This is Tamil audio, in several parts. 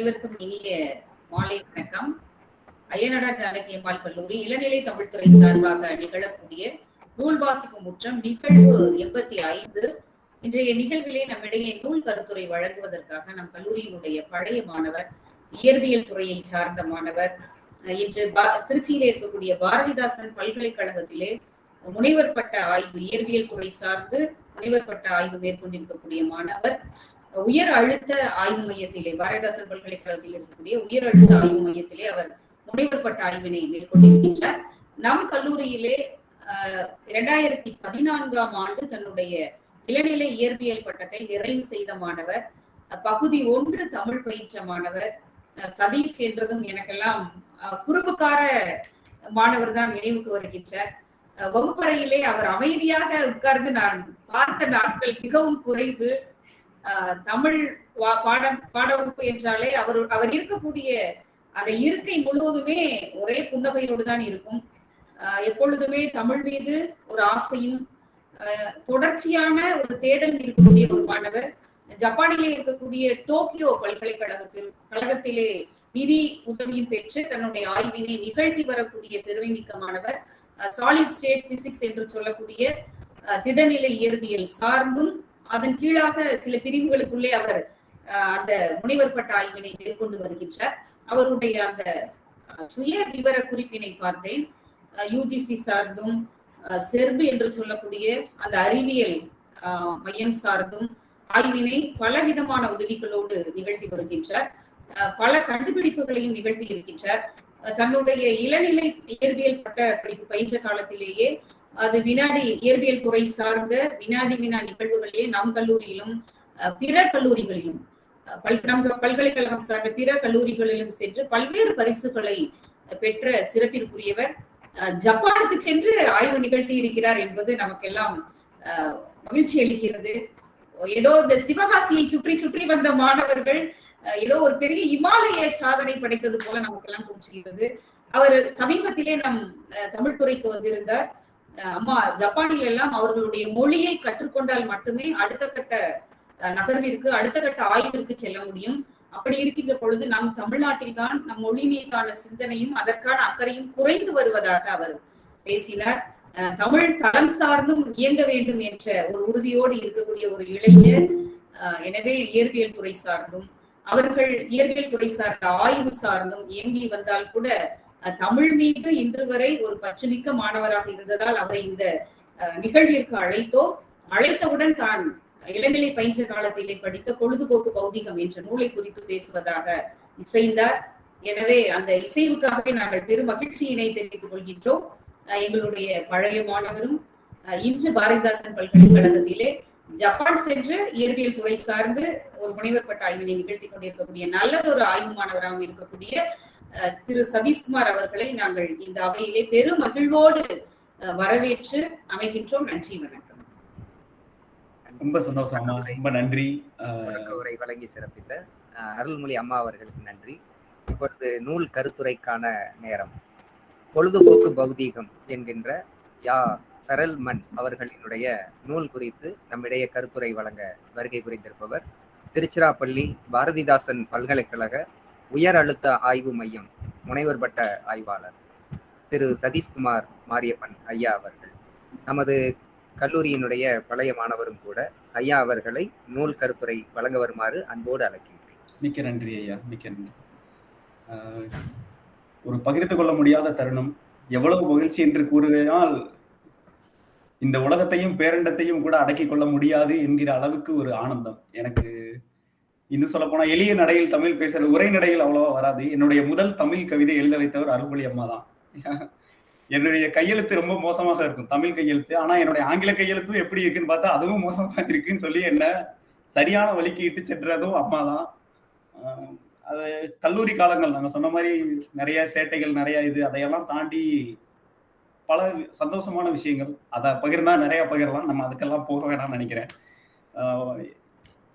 அனைவருக்கும் இனிய மாலை வணக்கம். அய்யனடா ஜானகி கல்லூரி இளநிலை தமிழ்துறை சார்பாக நிகழக்கூடிய நூல் வாசிக்கும் முற்றம் நிகழ்வு எண்பத்தி ஐந்து. இன்றைய நிகழ்விலே நம்மிடையே நூல் கருத்துரை வழங்குவதற்காக நம் கல்லூரியினுடைய பழைய மாணவர் இயற்பியல் துறையை சார்ந்த மாணவர் இன்று திருச்சியிலே இருக்கக்கூடிய பாரதிதாசன் பல்கலைக்கழகத்திலே முனைவர் பட்ட ஆய்வு இயற்பியல் துறை சார்ந்து முனைவர் பட்ட ஆய்வு மேற்கொண்டிருக்கக்கூடிய மாணவர். உயர் அழுத்த ஆய்வு மையத்திலே பாரதாசன் பல்கலைக்கழகத்தில் இருக்கக்கூடிய உயர் அழுத்த ஆய்வு மையத்திலே அவர் முனைவர் பட்ட ஆய்வினை மேற்கொண்டிருக்கின்றார். நம் கல்லூரியிலே இரண்டாயிரத்தி பதினான்காம் ஆண்டு தன்னுடைய இளநிலை இயற்பியல் பட்டத்தை நிறைவு செய்த மாணவர் பகுதி ஒன்று தமிழ் பயிற்ற மாணவர் சதீஷ் என்றதும் எனக்கெல்லாம் குறும்புக்கார மாணவர் தான் நினைவுக்கு வருகின்றார். வகுப்பறையிலே அவர் அமைதியாக உட்கார்ந்து நான் பார்த்த நாட்கள் மிகவும் குறைவு. தமிழ் பாட பாடவகுப்பு என்றாலே அவர் அவர் இருக்கக்கூடிய அந்த இருக்கை முழுவதுமே ஒரே புன்னகையோடு தான் இருக்கும். எப்பொழுதுமே தமிழ் மீது ஒரு ஆசையும் தொடர்ச்சியான ஒரு தேடல் இருக்கக்கூடிய ஒரு மாணவர். ஜப்பானிலே இருக்கக்கூடிய டோக்கியோ பல்கலைக்கழகத்தில் கழகத்திலே நிதி உதவியும் பெற்று தன்னுடைய ஆய்வினை நிகழ்த்தி வரக்கூடிய பெருமை மிக்க மாணவர் சாலிட் ஸ்டேட் பிசிக்ஸ் என்று சொல்லக்கூடிய திடநிலை இயற்பியல் சார்ந்தும் அதன் கீழாக சில பிரிவுகளுக்குள்ளே அவர் அந்த முனைவர் பட்ட ஆய்வினை மேற்கொண்டு வருகின்றார். அவருடைய அந்த சுய விவர குறிப்பினை பார்த்தேன். யூஜிசி சார்ந்தும் செர்பு என்று சொல்லக்கூடிய அந்த அறிவியல் மையம் சார்ந்தும் ஆய்வினை பலவிதமான உதவிகளோடு நிகழ்த்தி வருகின்றார். பல கண்டுபிடிப்புகளையும் நிகழ்த்தி இருக்கின்றார். தன்னுடைய இளநிலை இயற்பியல் பட்ட படிப்பு பயின்ற காலத்திலேயே அது வினாடி இயற்பியல் துறை சார்ந்த வினாடி வினா நிகழ்வுகளிலே நம் கல்லூரியிலும் பிற கல்லூரிகளிலும் பல் நம் பல்கலைக்கழகம் சார்ந்த பிற கல்லூரிகளிலும் சென்று பல்வேறு பரிசுகளை பெற்ற சிறப்பிற்குரியவர். ஜப்பானுக்கு சென்று ஆய்வு நிகழ்த்தி இருக்கிறார் என்பது நமக்கெல்லாம் மகிழ்ச்சி அளிக்கிறது. ஏதோ இந்த சிவகாசியை சுற்றி சுற்றி வந்த மாணவர்கள் ஏதோ ஒரு பெரிய இமாலய சாதனை படைத்தது போல நமக்கெல்லாம் தோன்றுகிறது. அவர் சமீபத்திலே நம் தமிழ் துறைக்கு வந்திருந்தார். அம்மா ஜப்பானில் எல்லாம் அவர்களுடைய மொழியை கற்றுக்கொண்டால் மட்டுமே அடுத்த கட்ட நகர்விற்கு அடுத்த கட்ட ஆய்விற்கு செல்ல முடியும். அப்படி இருக்கின்ற பொழுது நம் தமிழ்நாட்டில் தான் நம் மொழி மீதான சிந்தனையும் அதற்கான அக்கறையும் குறைந்து வருவதாக அவர் பேசினார். தமிழ் தளம் சார்ந்தும் இயங்க வேண்டும் என்ற ஒரு உறுதியோடு இருக்கக்கூடிய ஒரு இளைஞர் எனவே இயற்பியல் துறை சார்ந்தும் அவர்கள் இயற்பியல் துறை சார்ந்த ஆய்வு சார்ந்தும் இயங்கி வந்தால் கூட தமிழ் மீது இன்று வரை ஒரு பற்றுமிக்க மாணவராக இருந்ததால் அவரை இந்த நிகழ்விற்கு அழைத்தோ அழைத்தவுடன் தான் இளநிலை பயின்ற காலத்திலே படித்த பொழுதுபோக்கு பௌதிகம் என்ற நூலை குறித்து பேசுவதாக இசைந்தார். எனவே அந்த இசைவுக்காகவே நாங்கள் பெரும் மகிழ்ச்சியினை தெரிவித்துக் கொள்கின்றோம். எங்களுடைய பழைய மாணவரும் இன்று பாரதிதாசன் பல்கலைக்கழகத்திலே ஜப்பான் சென்று இயற்பியல் துறை சார்ந்து ஒரு முனைவர் பட்ட ஆய்வினை நிகழ்த்தி கொண்டிருக்கக்கூடிய நல்லதொரு ஆய்வு மாணவராகவும் இருக்கக்கூடிய திரு சதீஷ்குமார் அவர்களை நாங்கள் இந்த அவையிலே பெரும் மகிழ்வோடு வரவேற்று அமைகின்றோம். நன்றி வணக்கம். ரொம்ப சந்தோஷம் ரொம்ப நன்றி. உரை வழங்கி சிறப்பித்த அருள்மொழி அம்மா அவர்களுக்கு நன்றி. இப்பொழுது நூல் கருத்துரைக்கான நேரம். பொழுதுபோக்கு பௌதீகம் என்கின்ற யா சரல்மன் அவர்களினுடைய நூல் குறித்து நம்மிடையே கருத்துரை வழங்க வருகை புரிந்திருப்பவர் திருச்சிராப்பள்ளி பாரதிதாசன் பல்கலைக்கழக உயர் அழுத்த ஆய்வு மையம் முனைவர் பட்ட ஆய்வாளர் திரு சதீஷ்குமார் மாரியப்பன் ஐயா அவர்கள். நமது கல்லூரியினுடைய பழைய மாணவரும் கூட ஐயா அவர்களை நூல் கருத்துரை வழங்க வருமாறு அன்போடு அழைக்கின்றேன். மிக்க நன்றி ஐயா மிக்க நன்றி. ஒரு பகிர்ந்து கொள்ள முடியாத தருணம். எவ்வளவு மகிழ்ச்சி என்று கூறுவதால் இந்த உலகத்தையும் பேரண்டத்தையும் கூட அடக்கிக் கொள்ள முடியாது என்கிற அளவுக்கு ஒரு ஆனந்தம். எனக்கு இன்னும் சொல்ல போனா எளிய நடையில் தமிழ் பேசுற உரை நடையில் அவ்வளவா வராது. என்னுடைய முதல் தமிழ் கவிதை எழுத வைத்தவர் அருள்மொழி அம்மா தான். என்னுடைய கையெழுத்து ரொம்ப மோசமாக இருக்கும் தமிழ் கையெழுத்து. ஆனா என்னுடைய ஆங்கில கையெழுத்தும் எப்படி இருக்குன்னு பார்த்தா அதுவும் மோசமாக இருக்குன்னு சொல்லி என்ன சரியான வழிக்கு இட்டு சென்றதும் அம்மா தான். அது கல்லூரி காலங்கள் நாங்க சொன்ன மாதிரி நிறைய சேட்டைகள் நிறைய இது அதையெல்லாம் தாண்டி பல சந்தோஷமான விஷயங்கள். அதை பகிர்ந்தா நிறைய பகிரலாம். நம்ம அதுக்கெல்லாம் போக வேணாம்னு நினைக்கிறேன்.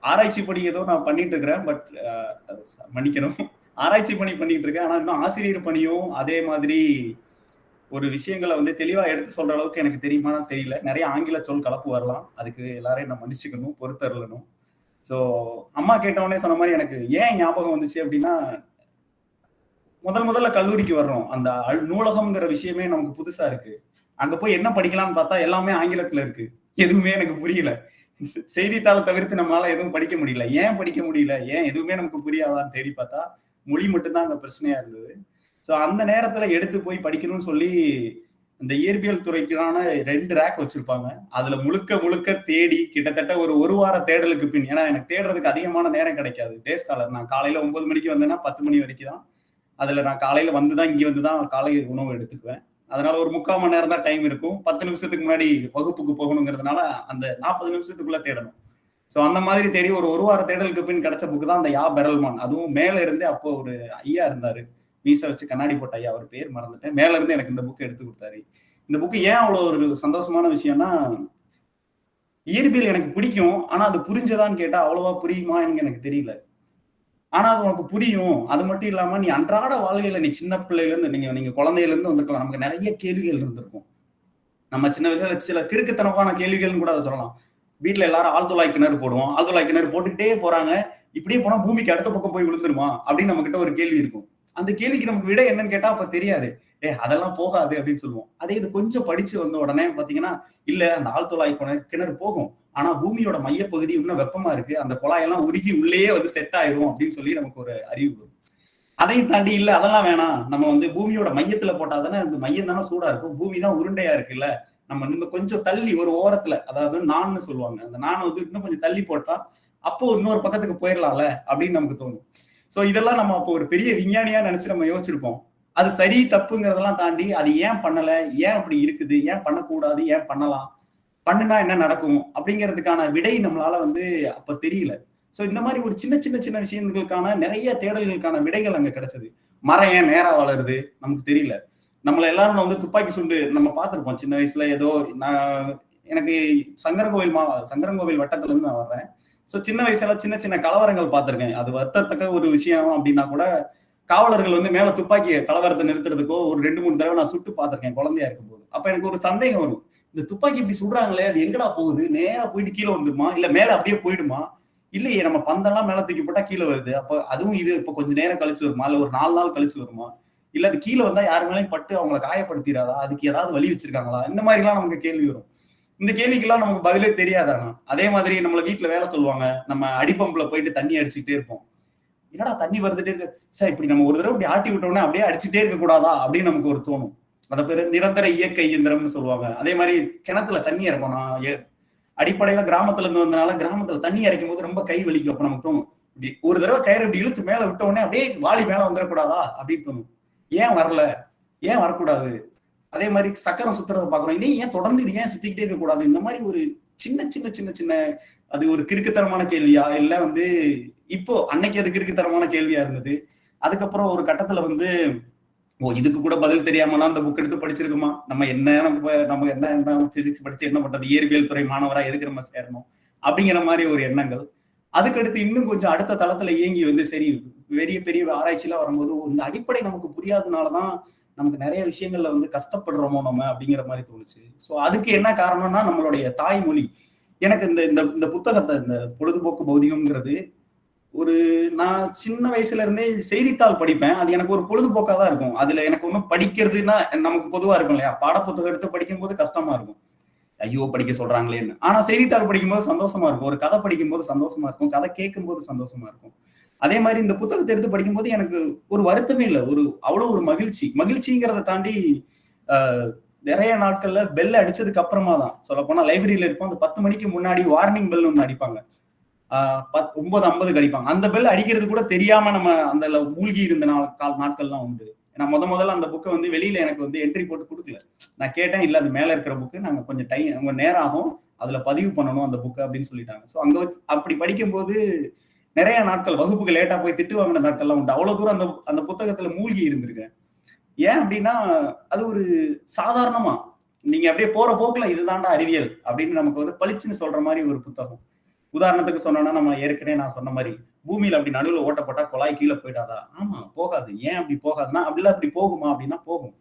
ஆராய்ச்சி பணி ஏதோ நான் பண்ணிட்டு இருக்கிறேன் பட் மன்னிக்கணும். ஆராய்ச்சி பணி பண்ணிட்டு இருக்கேன். ஆனா இன்னும் ஆசிரியர் பணியும் அதே மாதிரி ஒரு விஷயங்களை வந்து தெளிவா எடுத்து சொல்ற அளவுக்கு எனக்கு தெரியுமான்னு தெரியல. நிறைய ஆங்கில சொல் கலப்பு வரலாம். அதுக்கு எல்லாரையும் நான் மன்னிச்சுக்கணும் பொறுத்தரலணும் ஸோ அம்மா கேட்டவொடனே சொன்ன மாதிரி எனக்கு ஏன் ஞாபகம் வந்துச்சு அப்படின்னா முதல் முதல்ல கல்லூரிக்கு வர்றோம். அந்த அல்- நூலகம்ங்கிற விஷயமே நமக்கு புதுசா இருக்கு. அங்க போய் என்ன படிக்கலாம்னு பார்த்தா எல்லாமே ஆங்கிலத்துல இருக்கு. எதுவுமே எனக்கு புரியல. செய்தித்தாளை தவிர்த்து நம்மளால எதுவும் படிக்க முடியல. ஏன் படிக்க முடியல? ஏன் எதுவுமே நமக்கு புரியாதான்னு தேடி பார்த்தா மொழி மட்டும்தான் அந்த பிரச்சனையா இருந்தது. ஸோ அந்த நேரத்துல எடுத்து போய் படிக்கணும்னு சொல்லி இந்த இயற்பியல் துறைக்கான ரெண்டு ரேக் வச்சிருப்பாங்க. அதுல முழுக்க முழுக்க தேடி கிட்டத்தட்ட ஒரு ஒரு வார தேடலுக்கு பின் ஏன்னா எனக்கு தேடுறதுக்கு அதிகமான நேரம் கிடைக்காது. டே ஸ்காலர் நான் காலையில ஒன்பது மணிக்கு வந்தேன்னா பத்து மணி வரைக்கும் தான் அதுல நான் காலையில வந்துதான் இங்கே வந்து தான் காலை உணவு எடுத்துக்குவேன். அதனால ஒரு முக்கால் மணி நேரம் தான் டைம் இருக்கும். பத்து நிமிஷத்துக்கு முன்னாடி வகுப்புக்கு போகணுங்கிறதுனால அந்த நாற்பது நிமிஷத்துக்குள்ள தேடணும். ஸோ அந்த மாதிரி தேடி ஒரு ஒரு வார தேடலுக்கு பின் கிடைச்ச புக்கு தான் அந்த யா பெரல்மான். அதுவும் மேல இருந்தே அப்போ ஒரு ஐயா இருந்தாரு. மீசை வச்சு கண்ணாடி போட்ட ஐயா அவர் பேர் மறந்துட்டேன். மேல இருந்து எனக்கு இந்த புக்கு எடுத்து கொடுத்தாரு. இந்த புக்கு ஏன் அவ்வளோ ஒரு சந்தோஷமான விஷயம்னா இயற்பியல் எனக்கு பிடிக்கும் ஆனா அது புரிஞ்சதான்னு கேட்டா அவ்வளவா புரியுமா எனக்கு தெரியல. ஆனா அது உனக்கு புரியும். அது மட்டும் இல்லாம நீ அன்றாட வாழ்க்கையில நீ சின்ன பிள்ளையில இருந்து நீங்க நீங்க குழந்தையில இருந்து வந்திருக்கலாம் நமக்கு நிறைய கேள்விகள் இருந்திருக்கும். நம்ம சின்ன வயசுல சில கிறுக்குத்தனமான கேள்விகள்னு கூட அதை சொல்லலாம். வீட்டுல எல்லாரும் ஆழ்துளாய் கிணறு போடுவோம். ஆழ்துளாய் கிணறு போட்டுக்கிட்டே போறாங்க. இப்படியே போனா பூமிக்கு அடுத்த பக்கம் போய் விழுந்துருமா? அப்படின்னு நம்ம கிட்ட ஒரு கேள்வி இருக்கும். அந்த கேள்விக்கு நமக்கு விட என்னன்னு கேட்டா அப்ப தெரியாது. ஏ அதெல்லாம் போகாது அப்படின்னு சொல்லுவோம். அதே இது கொஞ்சம் படிச்சு வந்த உடனே பாத்தீங்கன்னா இல்ல அந்த ஆழ்துளாய் கிணறு கிணறு போகும். ஆனா பூமியோட மையப்பகுதி இன்னும் வெப்பமா இருக்கு. அந்த குழாயெல்லாம் உருகி உள்ளேயே வந்து செட் ஆயிரும் அப்படின்னு சொல்லி நமக்கு ஒரு அறிவு வரும். அதையும் தாண்டி இல்ல அதெல்லாம் வேணாம். நம்ம வந்து பூமியோட மையத்துல போட்டா தானே அந்த மையம் தானே சூடா இருக்கும். பூமி தான் உருண்டையா இருக்குல்ல. நம்ம இன்னும் கொஞ்சம் தள்ளி ஒரு ஓரத்துல அதாவது நான்னு சொல்லுவாங்க. அந்த நானை வந்து இன்னும் கொஞ்சம் தள்ளி போட்டா அப்போ இன்னொரு பக்கத்துக்கு போயிடலாம்ல அப்படின்னு நமக்கு தோணும். சோ இதெல்லாம் நம்ம அப்போ ஒரு பெரிய விஞ்ஞானியா நினைச்சு நம்ம யோசிச்சிருப்போம். அது சரி தப்புங்கிறதெல்லாம் தாண்டி அது ஏன் பண்ணல? ஏன் அப்படி இருக்குது? ஏன் பண்ணக்கூடாது? ஏன் பண்ணலாம்? பண்ணுனா என்ன நடக்கும் அப்படிங்கிறதுக்கான விடை நம்மளால வந்து அப்ப தெரியல. சோ இந்த மாதிரி ஒரு சின்ன சின்ன சின்ன விஷயங்களுக்கான நிறைய தேடல்களுக்கான விடைகள் அங்க கிடைச்சது. மரம் ஏன் நேரா வளருது நமக்கு தெரியல. நம்மள எல்லாரும் வந்து துப்பாக்கி சுண்டு நம்ம பார்த்துருப்போம். சின்ன வயசுல ஏதோ நான் எனக்கு சங்கரங்கோவில் மா சங்கரங்கோவில் வட்டத்துல இருந்து நான் வர்றேன். சோ சின்ன வயசுல சின்ன சின்ன கலவரங்கள் பார்த்திருக்கேன். அது வருத்தத்தக்க ஒரு விஷயம் அப்படின்னா கூட காவலர்கள் வந்து மேல துப்பாக்கி கலவரத்தை நிறுத்துறதுக்கோ ஒரு ரெண்டு மூணு தடவை நான் சுட்டு பார்த்திருக்கேன் குழந்தையா இருக்கும்போது. அப்ப எனக்கு ஒரு சந்தேகம் வரும். இந்த துப்பாக்கி இப்படி சுடுறாங்களே அது எங்கடா போகுது? நேரா போயிட்டு கீழே வந்துருமா? இல்ல மேல அப்படியே போயிடுமா? இல்லையே நம்ம பந்தெல்லாம் மேல தூக்கி போட்டா கீழே வருது. அப்ப அதுவும் இது இப்ப கொஞ்ச நேரம் கழிச்சு வருமா? இல்ல ஒரு நாலு நாள் கழிச்சு வருமா? இல்ல அது கீழே வந்தா யாரு மேலேயும் பட்டு அவங்கள காயப்படுத்திடாதா? அதுக்கு ஏதாவது வழி வச்சிருக்காங்களா? இந்த மாதிரி எல்லாம் நமக்கு கேள்வி வரும். இந்த கேள்விக்கெல்லாம் நமக்கு பதிலே தெரியாதானா அதே மாதிரி நம்மள வீட்டுல வேலை சொல்லுவாங்க. நம்ம அடிப்பம்புல போயிட்டு தண்ணி அடிச்சுட்டே இருப்போம். என்னடா தண்ணி வருதுட்டே இருக்கு? சார் இப்படி நம்ம ஒரு தடவை இப்படி ஆட்டி விட்டோம்னா அப்படியே அடிச்சுட்டே இருக்க கூடாதா அப்படின்னு நமக்கு ஒரு தோணும். அதை பேர் நிரந்தர இயக்க இயந்திரம்னு சொல்லுவாங்க. அதே மாதிரி கிணத்துல தண்ணி இறக்கணும் ஏ- அடிப்படையில கிராமத்துல இருந்து வந்தனால கிராமத்துல தண்ணி இறைக்கும் போது ரொம்ப கை வலிக்கும். அப்ப நமக்கு தோணும் இப்படி ஒரு தடவை கயிறு இப்படி இழுத்து மேல விட்ட உடனே அப்படியே வாளி மேல வந்துடக்கூடாதா? அப்படின்னு தோணும். ஏன் வரல? ஏன் வரக்கூடாது? அதே மாதிரி சக்கரம் சுத்துறதை பாக்குறோம் இதே ஏன் தொடர்ந்து இது ஏன் சுத்திக்கிட்டே இருக்க கூடாது இந்த மாதிரி ஒரு சின்ன சின்ன சின்ன சின்ன அது ஒரு கிறுக்குத்தரமான கேள்வியா? இல்ல வந்து இப்போ அன்னைக்கு அது கிறுக்குத்தரமான கேள்வியா இருந்தது. அதுக்கப்புறம் ஒரு கட்டத்துல வந்து ஓ இதுக்கு கூட பதில் தெரியாமலாம் அந்த புக் எடுத்து படிச்சிருக்குமா? நம்ம என்ன நம்ம நம்ம என்ன என்ன பிசிக்ஸ் படிச்சு என்ன பண்றது? இயற்பியல் துறை மாணவரா எதுக்கு நம்ம சேரணும்? அப்படிங்கிற மாதிரி ஒரு எண்ணங்கள். அதுக்கடுத்து இன்னும் கொஞ்சம் அடுத்த தளத்துல இயங்கி வந்து சரி பெரிய பெரிய ஆராய்ச்சிலாம் வரும்போது இந்த அடிப்படை நமக்கு புரியாதனாலதான் நமக்கு நிறைய விஷயங்கள்ல வந்து கஷ்டப்படுறோமோ நம்ம அப்படிங்கிற மாதிரி தோணுச்சு. ஸோ அதுக்கு என்ன காரணம்னா நம்மளுடைய தாய்மொழி. எனக்கு இந்த இந்த இந்த புத்தகத்தை இந்த பொழுதுபோக்கு பௌதிகம்ங்கிறது ஒரு நான் சின்ன வயசுல இருந்தே செய்தித்தாள் படிப்பேன். அது எனக்கு ஒரு பொழுதுபோக்கா தான் இருக்கும். அதுல எனக்கு ஒன்றும் படிக்கிறதுனா நமக்கு பொதுவா இருக்கும் இல்லையா? பாடப்புத்தகம் எடுத்து படிக்கும்போது கஷ்டமா இருக்கும். ஐயோ படிக்க சொல்றாங்களேன்னு. ஆனா செய்தித்தாள் படிக்கும்போது சந்தோஷமா இருக்கும். ஒரு கதை படிக்கும்போது சந்தோஷமா இருக்கும். கதை கேட்கும்போது சந்தோஷமா இருக்கும். அதே மாதிரி இந்த புத்தகத்தை எடுத்து படிக்கும்போது எனக்கு ஒரு வருத்தமே இல்லை. ஒரு அவ்வளவு ஒரு மகிழ்ச்சி. மகிழ்ச்சிங்கிறத தாண்டி நிறைய நாட்கள்ல பெல் அடிச்சதுக்கு அப்புறமா தான். சொல்ல போனா லைப்ரரியில இருப்போம். அந்த பத்து மணிக்கு முன்னாடி வார்னிங் பெல் ஒன்று அடிப்பாங்க. பத் ஒன்பது ஐம்பது கடிப்பாங்க. அந்த பெல் அடிக்கிறது கூட தெரியாம நம்ம அந்த மூழ்கி இருந்த நாள் கால் நாட்கள்லாம் உண்டு. நான் முத முதல்ல அந்த புக்கை வந்து வெளியில எனக்கு வந்து என்ட்ரி போட்டு கொடுக்கல. நான் கேட்டேன் இல்ல அது மேல இருக்கிற புக்கு நாங்க கொஞ்சம் டைம் உங்க நேரம் ஆகும். அதுல பதிவு பண்ணணும் அந்த புக்கு அப்படின்னு சொல்லிட்டாங்க. ஸோ அங்க வச்சு அப்படி படிக்கும்போது நிறைய நாட்கள் வகுப்புக்கு லேட்டா போய் திட்டு வாங்கின நாட்கள்லாம் உண்டு. அவ்வளவு தூரம் அந்த அந்த புத்தகத்துல மூழ்கி இருந்திருக்கேன். ஏன் அப்படின்னா அது ஒரு சாதாரணமா நீங்க அப்படியே போற போக்குல இதுதான்டா அறிவியல் அப்படின்னு நமக்கு வந்து பளிச்சுன்னு சொல்ற மாதிரி ஒரு புத்தகம். உதாரணத்துக்கு சொன்னோம்னா நம்ம ஏற்கனவே நான் சொன்ன மாதிரி பூமியில அப்படி நடுவில் ஓட்ட போட்டா குழாய் கீழே போயிடாதா? ஆமா போகாது. ஏன் அப்படி போகாதுன்னா அப்படிலாம் அப்படி போகுமா அப்படின்னா போகும்.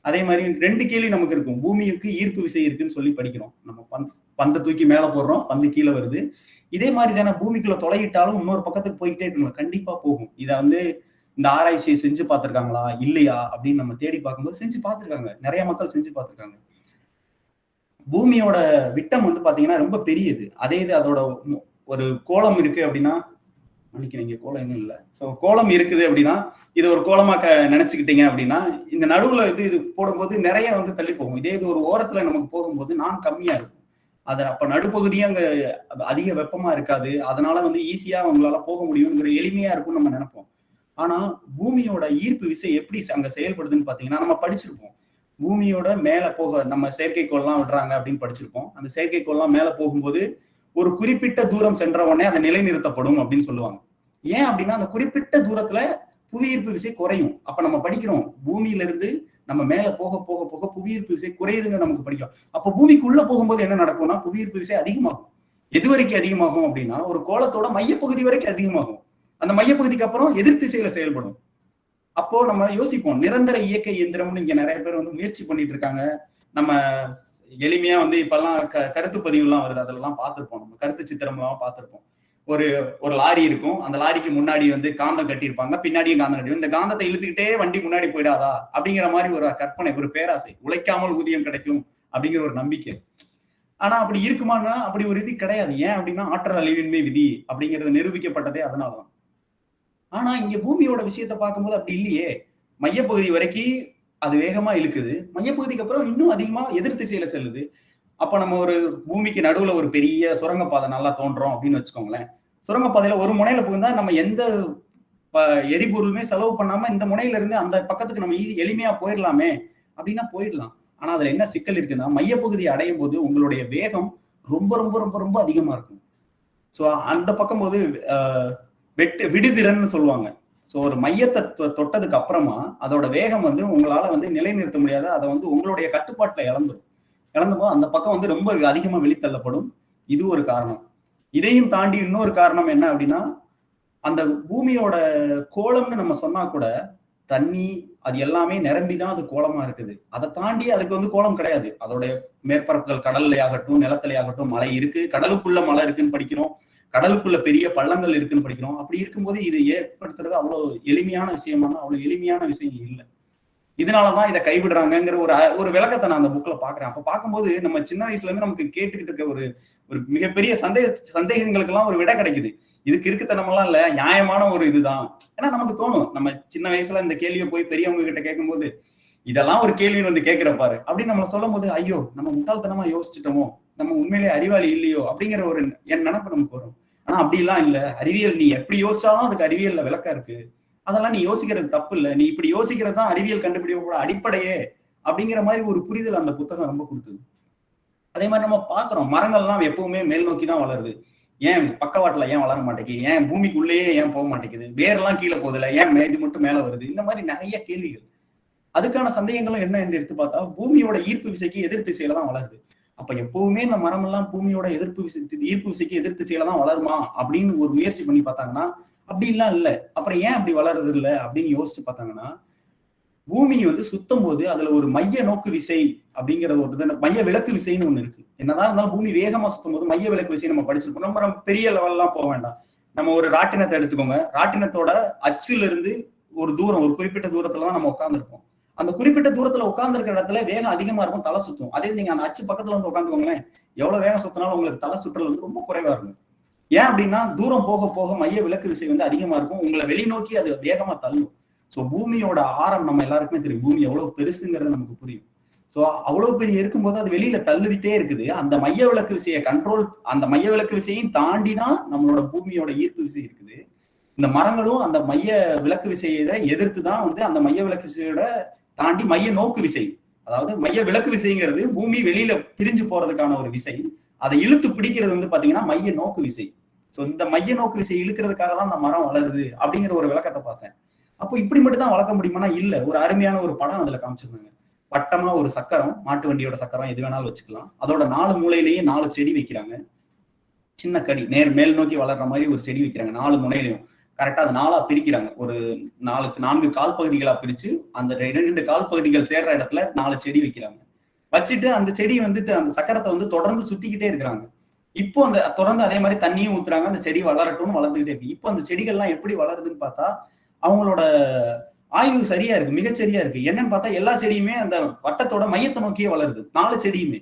அதே மாதிரி ரெண்டு கேள்வி நமக்கு இருக்கும். பூமிக்கு ஈர்ப்பு விசை இருக்குன்னு சொல்லி படிக்கிறோம். நம்ம பந்த் பந்தை தூக்கி மேலே போடுறோம் பந்து கீழே வருது. இதே மாதிரி தானே பூமிக்குள்ள தொலையிட்டாலும் இன்னொரு பக்கத்துக்கு போயிட்டே இருக்கணும் கண்டிப்பா போகும். இதை வந்து இந்த ஆராய்ச்சியை செஞ்சு பார்த்துருக்காங்களா? இல்லையா? அப்படின்னு நம்ம தேடி பார்க்கும்போது செஞ்சு பார்த்துருக்காங்க. நிறைய மக்கள் செஞ்சு பார்த்துருக்காங்க. பூமியோட விட்டம் வந்து பாத்தீங்கன்னா ரொம்ப பெரியது. அதே இது அதோட ஒரு கோலம் இருக்கு அப்படின்னா மன்னிக்கிறீங்க கோலம் எதுவும் இல்லை. ஸோ கோலம் இருக்குது அப்படின்னா இது ஒரு கோலமாக க நினைச்சுக்கிட்டீங்க அப்படின்னா இந்த நடுவுல இது இது போடும்போது நிறைய வந்து தள்ளி போகும். இதே இது ஒரு ஓரத்துல நமக்கு போகும்போது நான் கம்மியா இருக்கும். அது அப்ப நடுப்பகுதியும் அங்க அதிக வெப்பமா இருக்காது. அதனால வந்து ஈஸியா அவங்களால போக முடியுங்கிற எளிமையா இருக்கும்னு நம்ம நினைப்போம். ஆனா பூமியோட ஈர்ப்பு விசை எப்படி அங்க செயல்படுதுன்னு பாத்தீங்கன்னா நம்ம படிச்சிருப்போம். பூமியோட மேல போக நம்ம செயற்கைக்கோள்லாம் விடுறாங்க அப்படின்னு படிச்சிருப்போம். அந்த செயற்கைக்கோள்லாம் மேல போகும்போது ஒரு குறிப்பிட்ட தூரம் சென்ற உடனே அதை நிலைநிறுத்தப்படும் அப்படின்னு சொல்லுவாங்க. ஏன் அப்படின்னா அந்த குறிப்பிட்ட தூரத்துல புவியீர்ப்பு விசை குறையும். அப்ப நம்ம படிக்கிறோம் பூமியில இருந்து நம்ம மேல போக போக போக புவியீர்ப்பு விசை குறையுதுங்க நமக்கு படிக்கும். அப்ப பூமிக்கு உள்ள போகும்போது என்ன நடக்கும்னா புவியீர்ப்பு விசை அதிகமாகும். எது வரைக்கும் அதிகமாகும் அப்படின்னா ஒரு கோலத்தோட மையப்பகுதி வரைக்கும் அதிகமாகும். அந்த மையப்பகுதிக்கு அப்புறம் எதிர்த்திசையில செயல்படும். அப்போ நம்ம யோசிப்போம் நிரந்தர இயக்க இயந்திரம்னு இங்க நிறைய பேர் வந்து முயற்சி பண்ணிட்டு இருக்காங்க. நம்ம எளிமையா வந்து இப்பெல்லாம் க கருத்து பதிவுலாம் வருது. அதெல்லாம் பார்த்துருப்போம். நம்ம கருத்து சித்திரமெல்லாம் பார்த்துருப்போம். ஒரு ஒரு லாரி இருக்கும். அந்த லாரிக்கு முன்னாடி வந்து காந்தம் கட்டியிருப்பாங்க. பின்னாடியும் காந்தம் கட்டி இந்த காந்தத்தை இழுத்துக்கிட்டே வண்டி முன்னாடி போயிடாதா? அப்படிங்கிற மாதிரி ஒரு கற்பனை ஒரு பேராசை. உழைக்காமல் ஊதியம் கிடைக்கும் அப்படிங்கிற ஒரு நம்பிக்கை. ஆனா அப்படி இருக்குமான்னா அப்படி ஒரு இது கிடையாது. ஏன் அப்படின்னா ஆற்றல் அழிவின்மை விதி அப்படிங்கிறது நிரூபிக்கப்பட்டதே அதனாலதான். ஆனா இங்க பூமியோட விஷயத்தை பார்க்கும்போது அப்படி இல்லையே. மையப்பகுதி வரைக்கும் அது வேகமா இழுக்குது. மையப்பகுதிக்கு அப்புறம் இன்னும் அதிகமா எதிர் திசையில செல்லுது. அப்ப நம்ம ஒரு பூமிக்கு நடுவுல ஒரு பெரிய சுரங்கப்பாதை நல்லா தோன்றோம் அப்படின்னு வச்சுக்கோங்களேன். சுரங்கப்பாதையில ஒரு முனையில புகுந்தா நம்ம எந்த ப- எரிபொருளுமே செலவு பண்ணாம இந்த முனையில இருந்து அந்த பக்கத்துக்கு நம்ம ஈஸி எளிமையா போயிடலாமே அப்படின்னா போயிடலாம். ஆனா அதுல என்ன சிக்கல் இருக்குன்னா மையப்பகுதியை அடையும் போது உங்களுடைய வேகம் ரொம்ப ரொம்ப ரொம்ப ரொம்ப அதிகமா இருக்கும். ஸோ அந்த பக்கம் போது வெட்டு விடுதிறன்னு சொல்லுவாங்க. ஸோ ஒரு மையத்தை தொ- தொட்டதுக்கு அப்புறமா அதோட வேகம் வந்து உங்களால வந்து நிலைநிறுத்த முடியாது. அதை வந்து உங்களுடைய கட்டுப்பாட்டில் இழந்துடும் இழந்தபோது அந்த பக்கம் வந்து ரொம்ப அதிகமாக வெளித்தள்ளப்படும். இது ஒரு காரணம். இதையும் தாண்டி இன்னொரு காரணம் என்ன அப்படின்னா அந்த பூமியோட கோலம்னு நம்ம சொன்னா கூட தண்ணி அது எல்லாமே நிரம்பிதான் அது கோலமா இருக்குது. அதை தாண்டி அதுக்கு வந்து கோலம் கிடையாது. அதோடைய மேற்பரப்புகள் கடல்லையாகட்டும் ஆகட்டும் நிலத்திலே ஆகட்டும் மலை இருக்கு. கடலுக்குள்ள மழை இருக்குன்னு படிக்கிறோம். கடலுக்குள்ள பெரிய பள்ளங்கள் இருக்குன்னு படிக்கிறோம். அப்படி இருக்கும்போது இது ஏற்படுத்துறது அவ்வளவு எளிமையான விஷயமான அவ்வளவு எளிமையான விஷயம் இல்லை. இதனாலதான் இதை கைவிடுறாங்கங்கிற ஒரு ஒரு விளக்கத்தை நான் அந்த புக்ல பாக்குறேன் அப்ப பார்க்கும்போது நம்ம சின்ன வயசுல இருந்து நமக்கு கேட்டுக்கிட்டு இருக்க ஒரு ஒரு மிகப்பெரிய சந்தேக சந்தேகங்களுக்கு எல்லாம் ஒரு விடை கிடைக்குது. இதுக்கு இருக்குத்தனமெல்லாம் இல்ல நியாயமான ஒரு இதுதான். ஏன்னா நமக்கு தோணும் நம்ம சின்ன வயசுல இந்த கேள்வியை போய் பெரியவங்க கிட்ட கேட்கும்போது இதெல்லாம் ஒரு கேள்வின்னு வந்து கேட்கிற பாரு அப்படின்னு நம்ம சொல்லும் போது ஐயோ நம்ம முட்டாள்தனமா யோசிச்சுட்டோமோ? நம்ம உண்மையிலேயே அறிவாளி இல்லையோ அப்படிங்கிற ஒரு என் நினைப்பு நமக்கு வரும் ஆனா அப்படிலாம் இல்ல. அறிவியல் நீ எப்படி யோசிச்சாலும் அதுக்கு அறிவியல்ல விளக்கம் இருக்கு. அதெல்லாம் நீ யோசிக்கிறது தப்பு இல்ல. நீ இப்படி யோசிக்கிறது தான் அறிவியல் கண்டுபிடிப்போட அடிப்படையே அப்படிங்கிற மாதிரி ஒரு புரிதல் அந்த புத்தகம் ரொம்ப கொடுத்தது. அதே மாதிரி நம்ம பாக்குறோம் மரங்கள்லாம் எப்பவுமே மேல் நோக்கி தான் வளருது. ஏன் பக்கவாட்டுல ஏன் வளர மாட்டேங்குது? ஏன் பூமிக்குள்ளேயே ஏன் போக மாட்டேங்குது? வேர்லாம் கீழே போதில்ல ஏன் இது மட்டும் மேல வருது? இந்த மாதிரி நிறைய கேள்விகள். அதுக்கான சந்தேகங்களும் என்ன என்று எடுத்து பார்த்தா பூமியோட ஈர்ப்பு விசைக்கு எதிர் திசையில தான் வளருது. அப்ப எப்பவுமே இந்த மரம் எல்லாம் பூமியோட எதிர்ப்பு விசை ஈர்ப்பு விசைக்கு எதிர்த்து திசையில தான் வளருமா அப்படின்னு ஒரு முயற்சி பண்ணி பார்த்தாங்கன்னா அப்படிலாம் இல்ல. அப்புறம் ஏன் அப்படி வளருது இல்ல அப்படின்னு யோசிச்சு பார்த்தாங்கன்னா பூமி வந்து சுத்தும் போது அதுல ஒரு மைய நோக்கு விசை அப்படிங்கறது ஒரு இது, மைய விளக்கு விசைன்னு ஒண்ணு இருக்கு. என்னதான் இருந்தாலும் பூமி வேகமா சுத்தும் போது மைய விளக்கு விசை நம்ம படிச்சிருப்போம். நம்ம நம்ம பெரிய லெவல்லாம் போக வேண்டாம். நம்ம ஒரு ராட்டினத்தை எடுத்துக்கோங்க. ராட்டினத்தோட அச்சுல இருந்து ஒரு தூரம் ஒரு குறிப்பிட்ட தூரத்துல தான் நம்ம உட்கார்ந்துருப்போம். அந்த குறிப்பிட்ட தூரத்துல உட்காந்துருக்க இடத்துல வேகம் அதிகமா இருக்கும் தலை சுத்தும். அதே நீங்க அந்த அச்சு பக்கத்துல வந்து உட்காந்துக்கோங்களேன் எவ்வளவு வேகம் சுத்தினாலும் உங்களுக்கு தலை சுற்றல் வந்து ரொம்ப குறைவா இருக்கும். ஏன் அப்படின்னா தூரம் போக போக மைய விளக்கு விசை வந்து அதிகமா இருக்கும். உங்களை வெளிநோக்கி அது வேகமா தள்ளும். சோ பூமியோட ஆரம் நம்ம எல்லாருக்குமே தெரியும். பூமி எவ்வளவு பெருசுங்கிறது நமக்கு புரியும். சோ அவ்வளவு பெரிய இருக்கும்போது அது வெளியில தள்ளுதிட்டே இருக்குது. அந்த மைய விளக்கு விசையை கண்ட்ரோல் அந்த மைய விளக்கு விசையும் தாண்டி தான் நம்மளோட பூமியோட ஈர்ப்பு விசை இருக்குது. இந்த மரங்களும் அந்த மைய விளக்கு விசையை எதிர்த்து தான் வந்து அந்த மைய விளக்கு விசையோட தாண்டி மைய நோக்கு விசை. அதாவது மைய விளக்கு விசைங்கிறது பூமி வெளியில பிரிஞ்சு போறதுக்கான ஒரு விசை. அதை இழுத்து பிடிக்கிறது வந்து பாத்தீங்கன்னா மைய நோக்கு விசை. சோ இந்த மைய நோக்கு விசை இழுக்கிறதுக்காக தான் அந்த மரம் வளருது அப்படிங்கிற ஒரு விளக்கத்தை பார்த்தேன். அப்போ இப்படி மட்டும் தான் வளர்க்க முடியுமானா இல்ல. ஒரு அருமையான ஒரு படம் அதுல காமிச்சிருந்தாங்க. வட்டமா ஒரு சக்கரம் மாட்டு வண்டியோட சக்கரம் எது வேணாலும் வச்சுக்கலாம். அதோட நாலு மூலையிலேயே நாலு செடி வைக்கிறாங்க. சின்ன கடி நேர் மேல் நோக்கி வளர்ற மாதிரி ஒரு செடி வைக்கிறாங்க. நாலு முனையிலையும். கரெக்டாக அது நாலாக பிரிக்கிறாங்க. ஒரு நாலுக்கு நான்கு கால் பகுதிகளாக பிரித்து அந்த ரெண்டு கால் பகுதிகள் சேர்ற இடத்துல நாலு செடி வைக்கிறாங்க. வச்சுட்டு அந்த செடி வந்துட்டு அந்த சக்கரத்தை வந்து தொடர்ந்து சுத்திக்கிட்டே இருக்கிறாங்க. இப்போ அந்த தொடர்ந்து அதே மாதிரி தண்ணியும் ஊத்துறாங்க அந்த செடி வளரட்டும்னு வளர்ந்துகிட்டே இருக்கு. இப்போ அந்த செடிகள்லாம் எப்படி வளருதுன்னு பார்த்தா அவங்களோட ஆய்வு சரியா இருக்கு மிகச்சரியா இருக்கு. என்னன்னு பார்த்தா எல்லா செடியுமே அந்த வட்டத்தோட மையத்தை நோக்கியே வளருது. நாலு செடியுமே.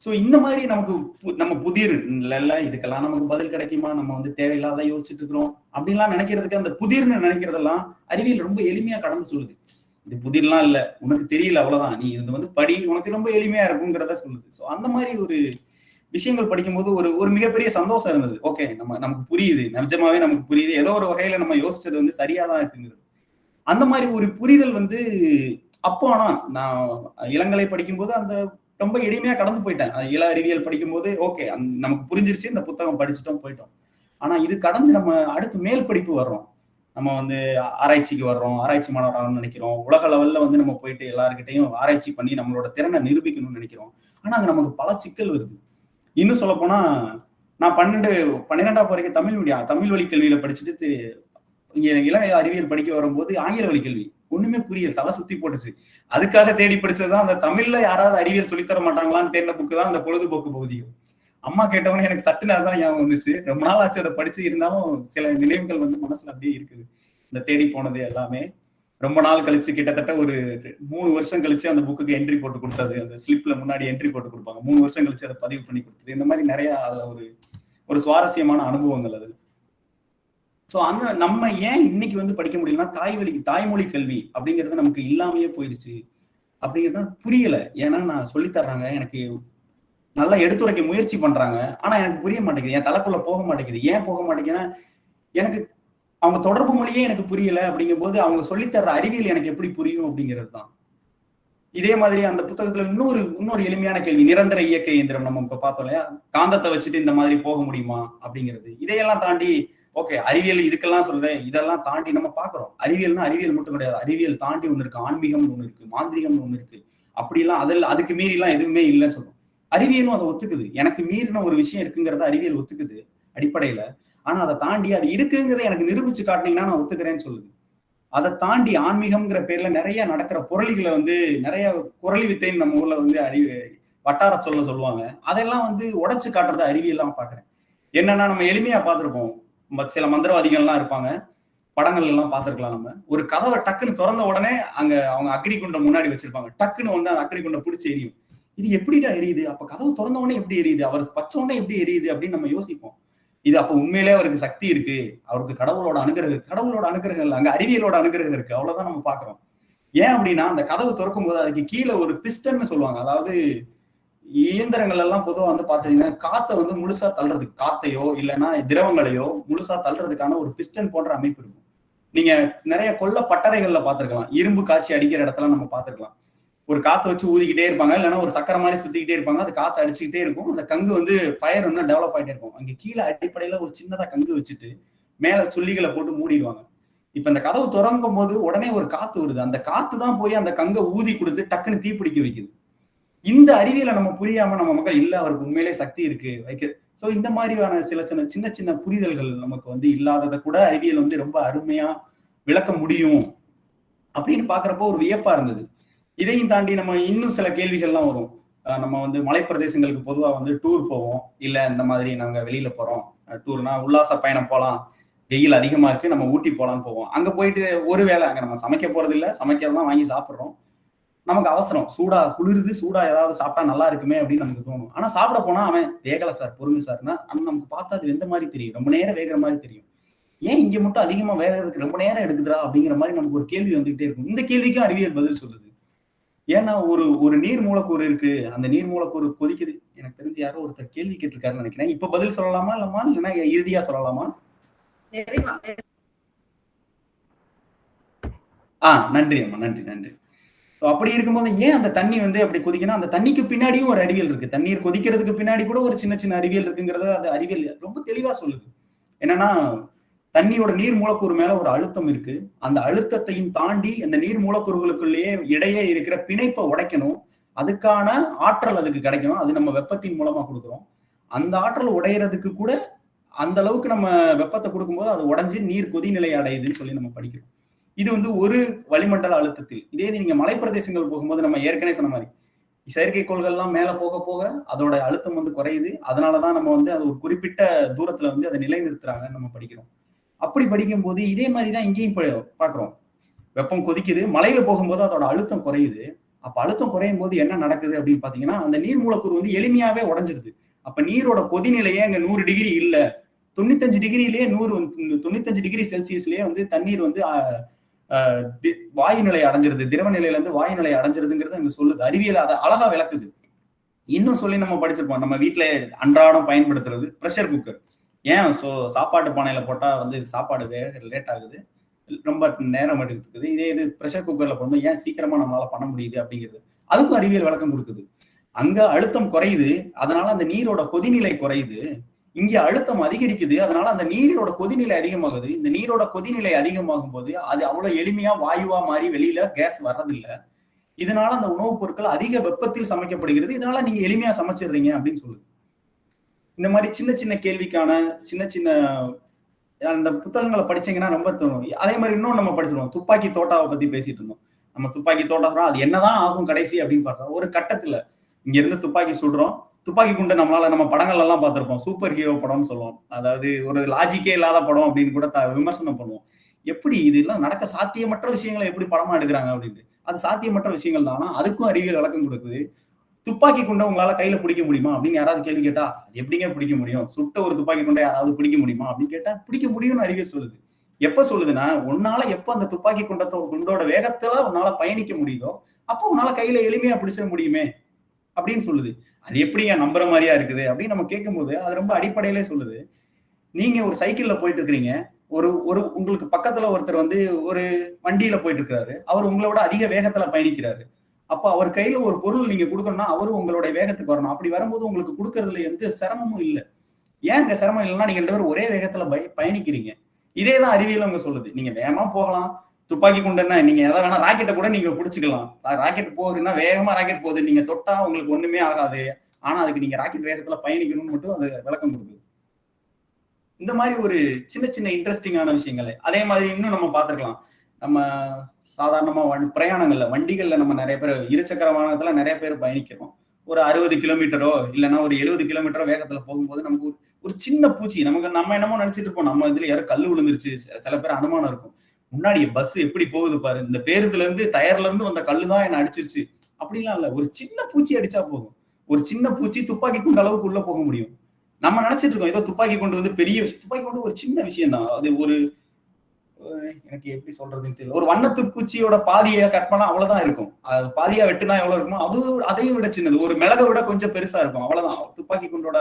சோ இந்த மாதிரி நமக்கு நம்ம புதிர் இல்ல இதுக்கெல்லாம் நமக்கு பதில் கிடைக்குமா? நம்ம வந்து தேவையில்லாத யோசிச்சுட்டு இருக்கிறோம். அப்படின்லாம் நினைக்கிறதுக்கு அந்த புதிர்னு நினைக்கிறதெல்லாம் அறிவியல் ரொம்ப எளிமையா கடந்து சொல்லுது. இது புதிர்லாம் இல்ல உனக்கு தெரியல அவ்வளவுதான். நீ இது வந்து படி உனக்கு ரொம்ப எளிமையா இருக்குங்கிறத சொல்லுது. சோ அந்த மாதிரி ஒரு விஷயங்கள் படிக்கும்போது ஒரு ஒரு மிகப்பெரிய சந்தோஷம் இருந்தது. ஓகே நம்ம நமக்கு புரியுது. நிஜமாவே நமக்கு புரியுது. ஏதோ ஒரு வகையில நம்ம யோசிச்சது வந்து சரியா தான் இருக்குங்கிறது. அந்த மாதிரி ஒரு புரிதல் வந்து அப்போ ஆனா நான் இளங்கலை படிக்கும்போது அந்த ரொம்ப எளிமையா கடந்து போயிட்டேன். இள அறிவியல் படிக்கும்போது ஓகே நமக்கு புரிஞ்சிருச்சு இந்த புத்தகம் படிச்சுட்டோம் போயிட்டோம். ஆனா இது கடந்து நம்ம அடுத்து மேல் படிப்பு வர்றோம். நம்ம வந்து ஆராய்ச்சிக்கு வர்றோம் ஆராய்ச்சி மாணவராகணும்னு நினைக்கிறோம். உலக லெவல்ல வந்து நம்ம போயிட்டு எல்லாருக்கிட்டையும் ஆராய்ச்சி பண்ணி நம்மளோட திறனை நிரூபிக்கணும்னு நினைக்கிறோம். ஆனா அங்க நமக்கு பல சிக்கல் வருது. இன்னும் சொல்ல போனா நான் பன்னெண்டு பன்னிரெண்டாம் வரைக்கும் தமிழ் மீடியா தமிழ் வழி கல்வியில படிச்சுட்டு இங்க இள அறிவியல் படிக்க வரும்போது ஆங்கில வழி கல்வி. ஒண்ணுமே புரியல. தலை சுத்தி போட்டுச்சு. அதுக்காக தேடி படிச்சதுதான் அந்த தமிழ்ல யாராவது அறிவியல் சொல்லித்தர மாட்டாங்களான்னு தேடின புக்கு தான் அந்த பொழுதுபோக்கு பகுதிகள் அம்மா கேட்டவொடனே எனக்கு சட்டு நேரம் தான் ஞாபகம் வந்துச்சு. ரொம்ப நாள் ஆச்சு அதை படிச்சு. இருந்தாலும் சில நினைவுகள் வந்து மனசுல அப்படியே இருக்குது. இந்த தேடி போனது எல்லாமே. ரொம்ப நாள் கழிச்சு கிட்டத்தட்ட ஒரு மூணு வருஷம் கழிச்சு அந்த புக்குக்கு என்ட்ரி போட்டு கொடுத்தது. அந்த ஸ்லிப்ல முன்னாடி என்ட்ரி போட்டு கொடுப்பாங்க. மூணு வருஷம் கழிச்சு அதை பதிவு பண்ணி கொடுத்தது. இந்த மாதிரி நிறைய அதுல ஒரு ஒரு சுவாரஸ்யமான அனுபவங்கள் அது. சோ அந்த நம்ம ஏன் இன்னைக்கு வந்து படிக்க முடியலன்னா தாய்வழி தாய்மொழி கல்வி அப்படிங்கிறது நமக்கு இல்லாமையே போயிருச்சு அப்படிங்கிறது புரியல. ஏன்னா நான் சொல்லித்தர்றாங்க எனக்கு நல்லா எடுத்துரைக்க முயற்சி பண்றாங்க. ஆனா எனக்கு புரிய மாட்டேங்குது. என் தலைக்குள்ள போக மாட்டேங்குது. ஏன் போக மாட்டேங்குதுன்னா எனக்கு அவங்க தொடர்பு மொழியே எனக்கு புரியல அப்படிங்கும் போது அவங்க சொல்லித்தர்ற அறிவியல் எனக்கு எப்படி புரியும் அப்படிங்கிறது தான். இதே மாதிரி அந்த புத்தகத்துல இன்னொரு இன்னொரு எளிமையான கேள்வி. நிரந்தர இயக்க இயந்திரம் நம்ம இப்ப பார்த்தோம் இல்லையா? காந்தத்தை வச்சுட்டு இந்த மாதிரி போக முடியுமா அப்படிங்கிறது. இதையெல்லாம் தாண்டி ஓகே அறிவியல் இதுக்கெல்லாம் சொல்றேன். இதெல்லாம் தாண்டி நம்ம பாக்குறோம் அறிவியல்னா அறிவியல் மட்டும் கிடையாது. அறிவியல் தாண்டி ஒண்ணு இருக்கு. ஆன்மீகம்னு ஒண்ணு இருக்கு. மாந்திரிகம்னு ஒண்ணு இருக்கு. அப்படிலாம் அதில் அதுக்கு மீறி எல்லாம் எதுவுமே இல்லைன்னு சொல்றோம். அறிவியலும் அதை ஒத்துக்குது. எனக்கு மீறின ஒரு விஷயம் இருக்குங்கிறத அறிவியல் ஒத்துக்குது அடிப்படையில. ஆனா அதை தாண்டி அது இருக்குங்கிறத எனக்கு நிரூபிச்சு காட்டினீங்கன்னா நான் ஒத்துக்கிறேன்னு சொல்லுது. அதை தாண்டி ஆன்மீகம்ங்கிற பேர்ல நிறைய நடக்கிற புரளிகளை வந்து நிறைய குரளி வித்தைன்னு நம்ம ஊர்ல வந்து அறி வட்டார சொல்ல சொல்லுவாங்க. அதெல்லாம் வந்து உடச்சு காட்டுறத அறிவியல்லாம் பாக்குறேன் என்னன்னா நம்ம எளிமையா பார்த்துருப்போம். சில மந்திரவாதிகள்லாம் இருப்பாங்க. படங்கள் எல்லாம் பார்த்துருக்கலாம் நம்ம. ஒரு கதவை டக்குன்னு திறந்த உடனே அங்க அவங்க அக்னி குண்டை முன்னாடி வச்சிருப்பாங்க. டக்குன்னு வந்து அந்த அக்னி குண்டை பிடிச்சி எரியும். இது எப்படிடா எரியுது? அப்ப கதவு திறந்த உடனே எப்படி எரியுது? அவர் பச்ச உடனே எப்படி எரியுது? அப்படின்னு நம்ம யோசிப்போம். இது அப்ப உண்மையிலே அவருக்கு சக்தி இருக்கு. அவருக்கு கடவுளோட அனுகிரகம் கடவுளோட அனுகிரகம் இல்லை. அங்க அறிவியலோட அனுகிரகம் இருக்கு. அவ்வளவுதான் நம்ம பாக்குறோம் ஏன் அப்படின்னா அந்த கதவு திறக்கும் போது அதுக்கு கீழே ஒரு பிஸ்டன்னு சொல்லுவாங்க. அதாவது இயந்திரங்கள் எல்லாம் பொதுவாக வந்து பாத்தீங்கன்னா காத்தை வந்து முழுசா தள்ளுறதுக்கு காத்தையோ இல்லைன்னா திரவங்களையோ முழுசா தள்ளுறதுக்கான ஒரு பிஸ்டன் போன்ற அமைப்பு இருக்கும். நீங்க நிறைய கொள்ள பட்டறைகள்ல பாத்திருக்கலாம் இரும்பு காய்ச்சி அடிக்கிற இடத்துல நம்ம பாத்திருக்கலாம் ஒரு காத்தை வச்சு ஊதிக்கிட்டே இருப்பாங்க. இல்லைன்னா ஒரு சக்கரை மாதிரி சுத்திக்கிட்டே இருப்பாங்க. அது காத்து அடிச்சுக்கிட்டே இருக்கும். அந்த கங்கு வந்து ஃபயர் இன்னும் டெவலப் ஆயிட்டே இருக்கும். அங்க கீழே அடிப்படையில ஒரு சின்னதா கங்கு வச்சுட்டு மேல சுள்ளிகளை போட்டு மூடிடுவாங்க. இப்ப இந்த கதவு திறங்கும் போது உடனே ஒரு காத்து வருது. அந்த காத்து தான் போய் அந்த கங்கை ஊதி கொடுத்து டக்குன்னு தீப்பிடிக்க வைக்குது. இந்த அறிவியலை நம்ம புரியாம நம்ம மக்கள் இல்ல அவருக்கு உண்மையிலே சக்தி இருக்கு வைக்க. சோ இந்த மாதிரியான சில சின்ன சின்ன சின்ன புரிதல்கள் நமக்கு வந்து இல்லாததை கூட அறிவியல் வந்து ரொம்ப அருமையா விளக்க முடியும் அப்படின்னு பாக்குறப்போ ஒரு வியப்பா இருந்தது. இதையும் தாண்டி நம்ம இன்னும் சில கேள்விகள்லாம் வரும். நம்ம வந்து மலைப்பிரதேசங்களுக்கு பொதுவா வந்து டூர் போவோம். இல்ல இந்த மாதிரி நாங்க வெளியில போறோம். டூர்னா உல்லாச பயணம் போகலாம் வெயில் அதிகமா இருக்கு நம்ம ஊட்டி போலான்னு போவோம். அங்க போயிட்டு ஒரு வேளை அங்க நம்ம சமைக்க போறது இல்ல சமைக்கிறதெல்லாம் வாங்கி சாப்பிடுறோம். நமக்கு அவசரம். சூடா குளிருது சூடா ஏதாவது சாப்பிட்டா நல்லா இருக்குமே அப்படின்னு நமக்கு தோணும். ஆனா சாப்பிட போனா அவன் வேகல சார் பொறுங்க சார்னா நமக்கு பார்த்தா அது எந்த மாதிரி தெரியும்? ரொம்ப நேரம் வேகிற மாதிரி தெரியும். ஏன் இங்க மட்டும் அதிகமா வேகிறதுக்கு ரொம்ப நேரம் எடுக்குதுடா அப்படிங்கிற மாதிரி நமக்கு ஒரு கேள்வி வந்துகிட்டே இருக்கும். இந்த கேள்விக்கும் அறிவியல் பதில் சொல்லுது. ஏன்னா ஒரு ஒரு நீர் மூலக்கூறு இருக்கு. அந்த நீர் மூலக்கூறு கொதிக்குது. எனக்கு தெரிஞ்சு யாரோ ஒருத்தர் கேள்வி கேட்டிருக்காருன்னு நினைக்கிறேன். இப்ப பதில் சொல்லலாமா இல்லம்மா? இல்லைன்னா இறுதியா சொல்லலாமா? ஆஹ் நன்றி அம்மா. நன்றி நன்றி. அப்படி இருக்கும்போது ஏன் அந்த தண்ணி வந்து அப்படி கொதிக்கணும் அந்த தண்ணிக்கு பின்னாடியும் ஒரு அறிவியல் இருக்கு. தண்ணீர் கொதிக்கிறதுக்கு பின்னாடி கூட ஒரு சின்ன சின்ன அறிவியல் இருக்குங்கிறத அது அறிவியல் ரொம்ப தெளிவா சொல்லுது. என்னன்னா தண்ணியோட நீர் மூலக்கூறு மேல ஒரு அழுத்தம் இருக்கு. அந்த அழுத்தத்தையும் தாண்டி அந்த நீர் மூலக்கூறுகளுக்குள்ளேயே இடையே இருக்கிற பிணைப்பை உடைக்கணும். அதுக்கான ஆற்றல் அதுக்கு கிடைக்கணும். அது நம்ம வெப்பத்தின் மூலமா கொடுக்குறோம். அந்த ஆற்றல் உடையறதுக்கு கூட அந்த அளவுக்கு நம்ம வெப்பத்தை கொடுக்கும்போது அது உடஞ்சி நீர் கொதிநிலை அடையுதுன்னு சொல்லி நம்ம படிக்கிறோம். இது வந்து ஒரு வளிமண்டல அழுத்தத்தில். இதே இது நீங்க மலைப்பிரதேசங்கள் போகும்போது நம்ம ஏற்கனவே சொன்ன மாதிரி செயற்கைக்கோள்கள்லாம் மேல போக போக அதோட அழுத்தம் வந்து குறையுது. அதனாலதான் நம்ம வந்து அது ஒரு குறிப்பிட்ட தூரத்துல வந்து அதை நிலைநிறுத்துறாங்கன்னு நம்ம படிக்கிறோம். அப்படி படிக்கும்போது இதே மாதிரி தான் இங்கேயும் ப- வெப்பம் கொதிக்குது. மலையில போகும்போது அதோட அழுத்தம் குறையுது. அப்ப அழுத்தம் குறையும் போது என்ன நடக்குது அப்படின்னு பாத்தீங்கன்னா அந்த நீர் மூலக்கூறு வந்து எளிமையாவே உடஞ்சிருது. அப்ப நீரோட கொதிநிலையே அங்க நூறு டிகிரி இல்ல. தொண்ணூத்தஞ்சு டிகிரிலேயே நூறு தொண்ணூத்தஞ்சு டிகிரி செல்சியஸ்லயே வந்து தண்ணீர் வந்து வாயு நிலை அடைஞ்சிருது. திரவ நிலையில இருந்து வாயு நிலை அடைஞ்சிருதுங்கிறது அங்க சொல்லுது. அறிவியல் அதை அழகா விளக்குது. இன்னும் சொல்லி நம்ம படிச்சிருப்போம். நம்ம வீட்டில் அன்றாடம் பயன்படுத்துறது ப்ரெஷர் குக்கர் ஏன்? சோ சாப்பாட்டு பானையில போட்டா வந்து சாப்பாடு வேக லேட் ஆகுது. ரொம்ப நேரம் எடுத்துக்குது இதே இது ப்ரெஷர் குக்கர்ல போடும்போது ஏன் சீக்கிரமா நம்மளால பண்ண முடியுது அப்படிங்கிறது. அதுக்கும் அறிவியல் விளக்கம் கொடுக்குது. அங்க அழுத்தம் குறையுது. அதனால அந்த நீரோட கொதிநிலை குறையுது. இங்கே அழுத்தம் அதிகரிக்குது. அதனால அந்த நீரோட கொதிநிலை அதிகமாகுது. இந்த நீரோட கொதிநிலை அதிகமாகும் போது அது அவ்வளவு எளிமையா வாயுவா மாறி வெளியில கேஸ் வர்றதில்லை. இதனால அந்த உணவுப் பொருட்கள் அதிக வெப்பத்தில் சமைக்கப்படுகிறது. இதனால நீங்க எளிமையா சமைச்சிடுறீங்க அப்படின்னு சொல்லுது. இந்த மாதிரி சின்ன சின்ன கேள்விக்கான சின்ன சின்ன அந்த புத்தகங்களை படிச்சீங்கன்னா ரொம்ப தோணும். அதே மாதிரி இன்னும் நம்ம படிச்சிருவோம் துப்பாக்கி தோட்டாவை பத்தி பேசிட்டு இருந்தோம். நம்ம துப்பாக்கி தோட்டம் அது என்னதான் ஆகும் கடைசி அப்படின்னு பார்த்தா ஒரு கட்டத்துல இங்க இருந்து துப்பாக்கி சுடுறோம். துப்பாக்கி குண்டு நம்மளால நம்ம படங்கள் எல்லாம் பார்த்திருப்போம். சூப்பர் ஹீரோ படம்னு சொல்லுவோம். அதாவது ஒரு லாஜிக்கே இல்லாத படம் அப்படின்னு கூட த- விமர்சனம் பண்ணுவோம். எப்படி இதெல்லாம் நடக்க சாத்தியமற்ற விஷயங்களை எப்படி படமா எடுக்கிறாங்க அப்படின்ட்டு. அது சாத்தியமற்ற விஷயங்கள் தானா. அதுக்கும் அறிவியல் விளக்கம் கொடுக்குது. துப்பாக்கி குண்டை உங்களால கையில பிடிக்க முடியுமா அப்படின்னு யாராவது கேள்வி கேட்டா அது எப்படிங்க பிடிக்க முடியும்? சுட்ட ஒரு துப்பாக்கி குண்டை யாராவது பிடிக்க முடியுமா அப்படின்னு கேட்டா பிடிக்க முடியும்னு அறிவியல் சொல்லுது. எப்ப சொல்லுதுன்னா உன்னால எப்ப அந்த துப்பாக்கி குண்டத்தோ குண்டோட வேகத்துல உன்னால பயணிக்க முடியுதோ அப்போ உன்னால கையில எளிமையா பிடிச்சிட முடியுமே. அப்படின்னு சொல்லுது. அது எப்படிங்க நம்புற மாதிரியா இருக்குது? அப்படின்னு நம்ம கேட்கும்போது அது ரொம்ப அடிப்படையிலே சொல்லுது. நீங்க ஒரு சைக்கிள்ல போயிட்டு இருக்கிறீங்க. ஒரு ஒரு உங்களுக்கு பக்கத்துல ஒருத்தர் வந்து ஒரு வண்டியில போயிட்டு இருக்கிறாரு. அவர் உங்களோட அதிக வேகத்துல பயணிக்கிறாரு. அப்போ அவர் கையில ஒரு பொருள் நீங்க கொடுக்கணும்னா அவரும் உங்களுடைய வேகத்துக்கு வரணும். அப்படி வரும்போது உங்களுக்கு கொடுக்கறதுல எந்த சிரமமும் இல்லை. ஏன் இங்க சிரமம் இல்லைன்னா நீங்க ரெண்டு பேரும் ஒரே வேகத்துல பய பயணிக்கிறீங்க. இதே தான் அறிவியல் அவங்க சொல்லுது. நீங்க வேகமா போகலாம். துப்பாக்கி குண்டுன்னா நீங்க எதை வேணா ராக்கெட்டை கூட நீங்க பிடிச்சிக்கலாம். ராக்கெட் போகுதுன்னா வேகமா ராக்கெட் போகுது. நீங்க தொட்டா உங்களுக்கு ஒண்ணுமே ஆகாது. ஆனா அதுக்கு நீங்க ராக்கெட் வேகத்துல பயணிக்கணும்னு மட்டும் அது விளக்கம் கொடுக்குது. இந்த மாதிரி ஒரு சின்ன சின்ன இன்ட்ரெஸ்டிங்கான விஷயங்கள். அதே மாதிரி இன்னும் நம்ம பார்த்துருக்கலாம். நம்ம சாதாரணமா வண்டி பிரயாணங்கள்ல வண்டிகள்ல நம்ம நிறைய பேர் இருசக்கர வாகனத்துல நிறைய பேர் பயணிக்கிறோம். ஒரு அறுபது கிலோமீட்டரோ இல்லைன்னா ஒரு எழுபது கிலோமீட்டரோ வேகத்துல போகும்போது நமக்கு ஒரு- ஒரு சின்ன பூச்சி நமக்கு நம்ம என்னமோ நினைச்சிட்டு இருப்போம். நம்ம இதுல யாரும் கல் விழுந்துருச்சு. சில பேர் அனுமானம் இருக்கும். முன்னாடி பஸ் எப்படி போகுது பாரு? இந்த பேருந்துல இருந்து டயர்ல இருந்து வந்த கல்லு தான் என்ன அடிச்சிருச்சு. அப்படிலாம் இல்ல. ஒரு சின்ன பூச்சி அடிச்சா போதும். ஒரு சின்ன பூச்சி துப்பாக்கி குண்டு அளவுக்கு உள்ள போக முடியும். நம்ம நினைச்சிட்டு இருக்கோம் ஏதோ துப்பாக்கி கொண்டு வந்து பெரிய விஷயம். துப்பாக்கி கொண்டு ஒரு சின்ன விஷயம் தான் அது ஒரு எனக்கு எப்படி சொல்றதுன்னு தெரியல. ஒரு வண்ணத்து பூச்சியோட பாதியை கட் பண்ணா அவ்வளவுதான் இருக்கும். அது பாதியா வெட்டுனா எவ்வளவு இருக்குமோ அது அதையும் விட சின்னது. ஒரு மிளகை விட கொஞ்சம் பெருசா இருக்கும். அவ்வளவுதான். துப்பாக்கி குண்டோட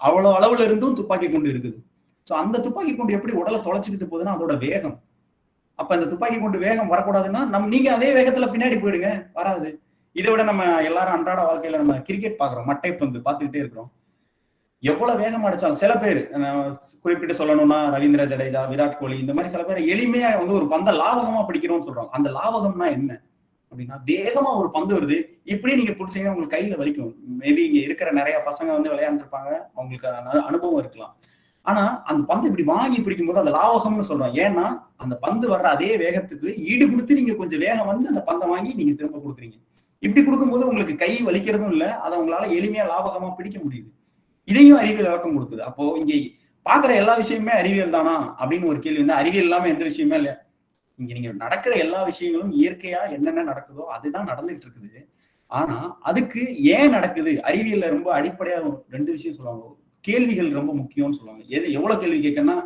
அவ்வளவு அளவுல இருந்தும் துப்பாக்கி குண்டு இருக்குது. சோ அந்த துப்பாக்கி குண்டு எப்படி உடலை தொலைச்சிக்கிட்டு போகுதுன்னா அதோட வேகம். அப்ப இந்த துப்பாக்கி குண்டு வேகம் வரக்கூடாதுன்னா நம்ம நீங்க அதே வேகத்துல பின்னாடி போயிடுங்க. வராது. இதை விட நம்ம எல்லாரும் அன்றாட வாழ்க்கையில நம்ம கிரிக்கெட் பாக்குறோம் மட்டை பந்து பார்த்துக்கிட்டே இருக்கிறோம். எவ்வளவு வேகம் அடிச்சாலும் சில பேர் குறிப்பிட்டு சொல்லணும்னா ரவீந்திர ஜடேஜா விராட் கோலி இந்த மாதிரி சில பேர் எளிமையா வந்து ஒரு பந்த லாபகமா பிடிக்கிறோம்னு சொல்றாங்க. அந்த லாபகம்னா என்ன? அப்படின்னா வேகமா ஒரு பந்து வருது. இப்படி நீங்க பிடிச்சீங்கன்னா உங்களுக்கு கையில வலிக்கும். மேபி இங்க இருக்கிற நிறைய பசங்க வந்து விளையாண்டுருப்பாங்க. அவங்களுக்கு அனுபவம் இருக்கலாம். ஆனா அந்த பந்து இப்படி வாங்கி பிடிக்கும் போது அந்த லாவகம்னு சொல்றோம். ஏன்னா அந்த பந்து வர்ற அதே வேகத்துக்கு ஈடு கொடுத்து நீங்க கொஞ்சம் வேகம் வந்து அந்த பந்தை வாங்கி நீங்க திரும்ப கொடுக்குறீங்க. இப்படி கொடுக்கும்போது உங்களுக்கு கை வலிக்கிறதும் இல்ல. அதை உங்களால எளிமையா லாபகமா பிடிக்க முடியுது. இதையும் அறிவியல் விளக்கம் கொடுக்குது. அப்போ இங்க பாக்குற எல்லா விஷயமுமே அறிவியல் தானா? அப்படின்னு ஒரு கேள்வி வந்து அறிவியல் இல்லாம எந்த விஷயமே இல்லை இங்க நீங்க நடக்கிற எல்லா விஷயங்களும் இயற்கையா என்னென்ன நடக்குதோ அதுதான் நடந்துட்டு இருக்குது. ஆனா அதுக்கு ஏன் நடக்குது? அறிவியல்ல ரொம்ப அடிப்படையா ரெண்டு விஷயம் சொல்லுவாங்க. கேள்விகள் ரொம்ப முக்கியம்னு சொல்லுவாங்க. எது எவ்வளவு கேள்வி கேட்கனா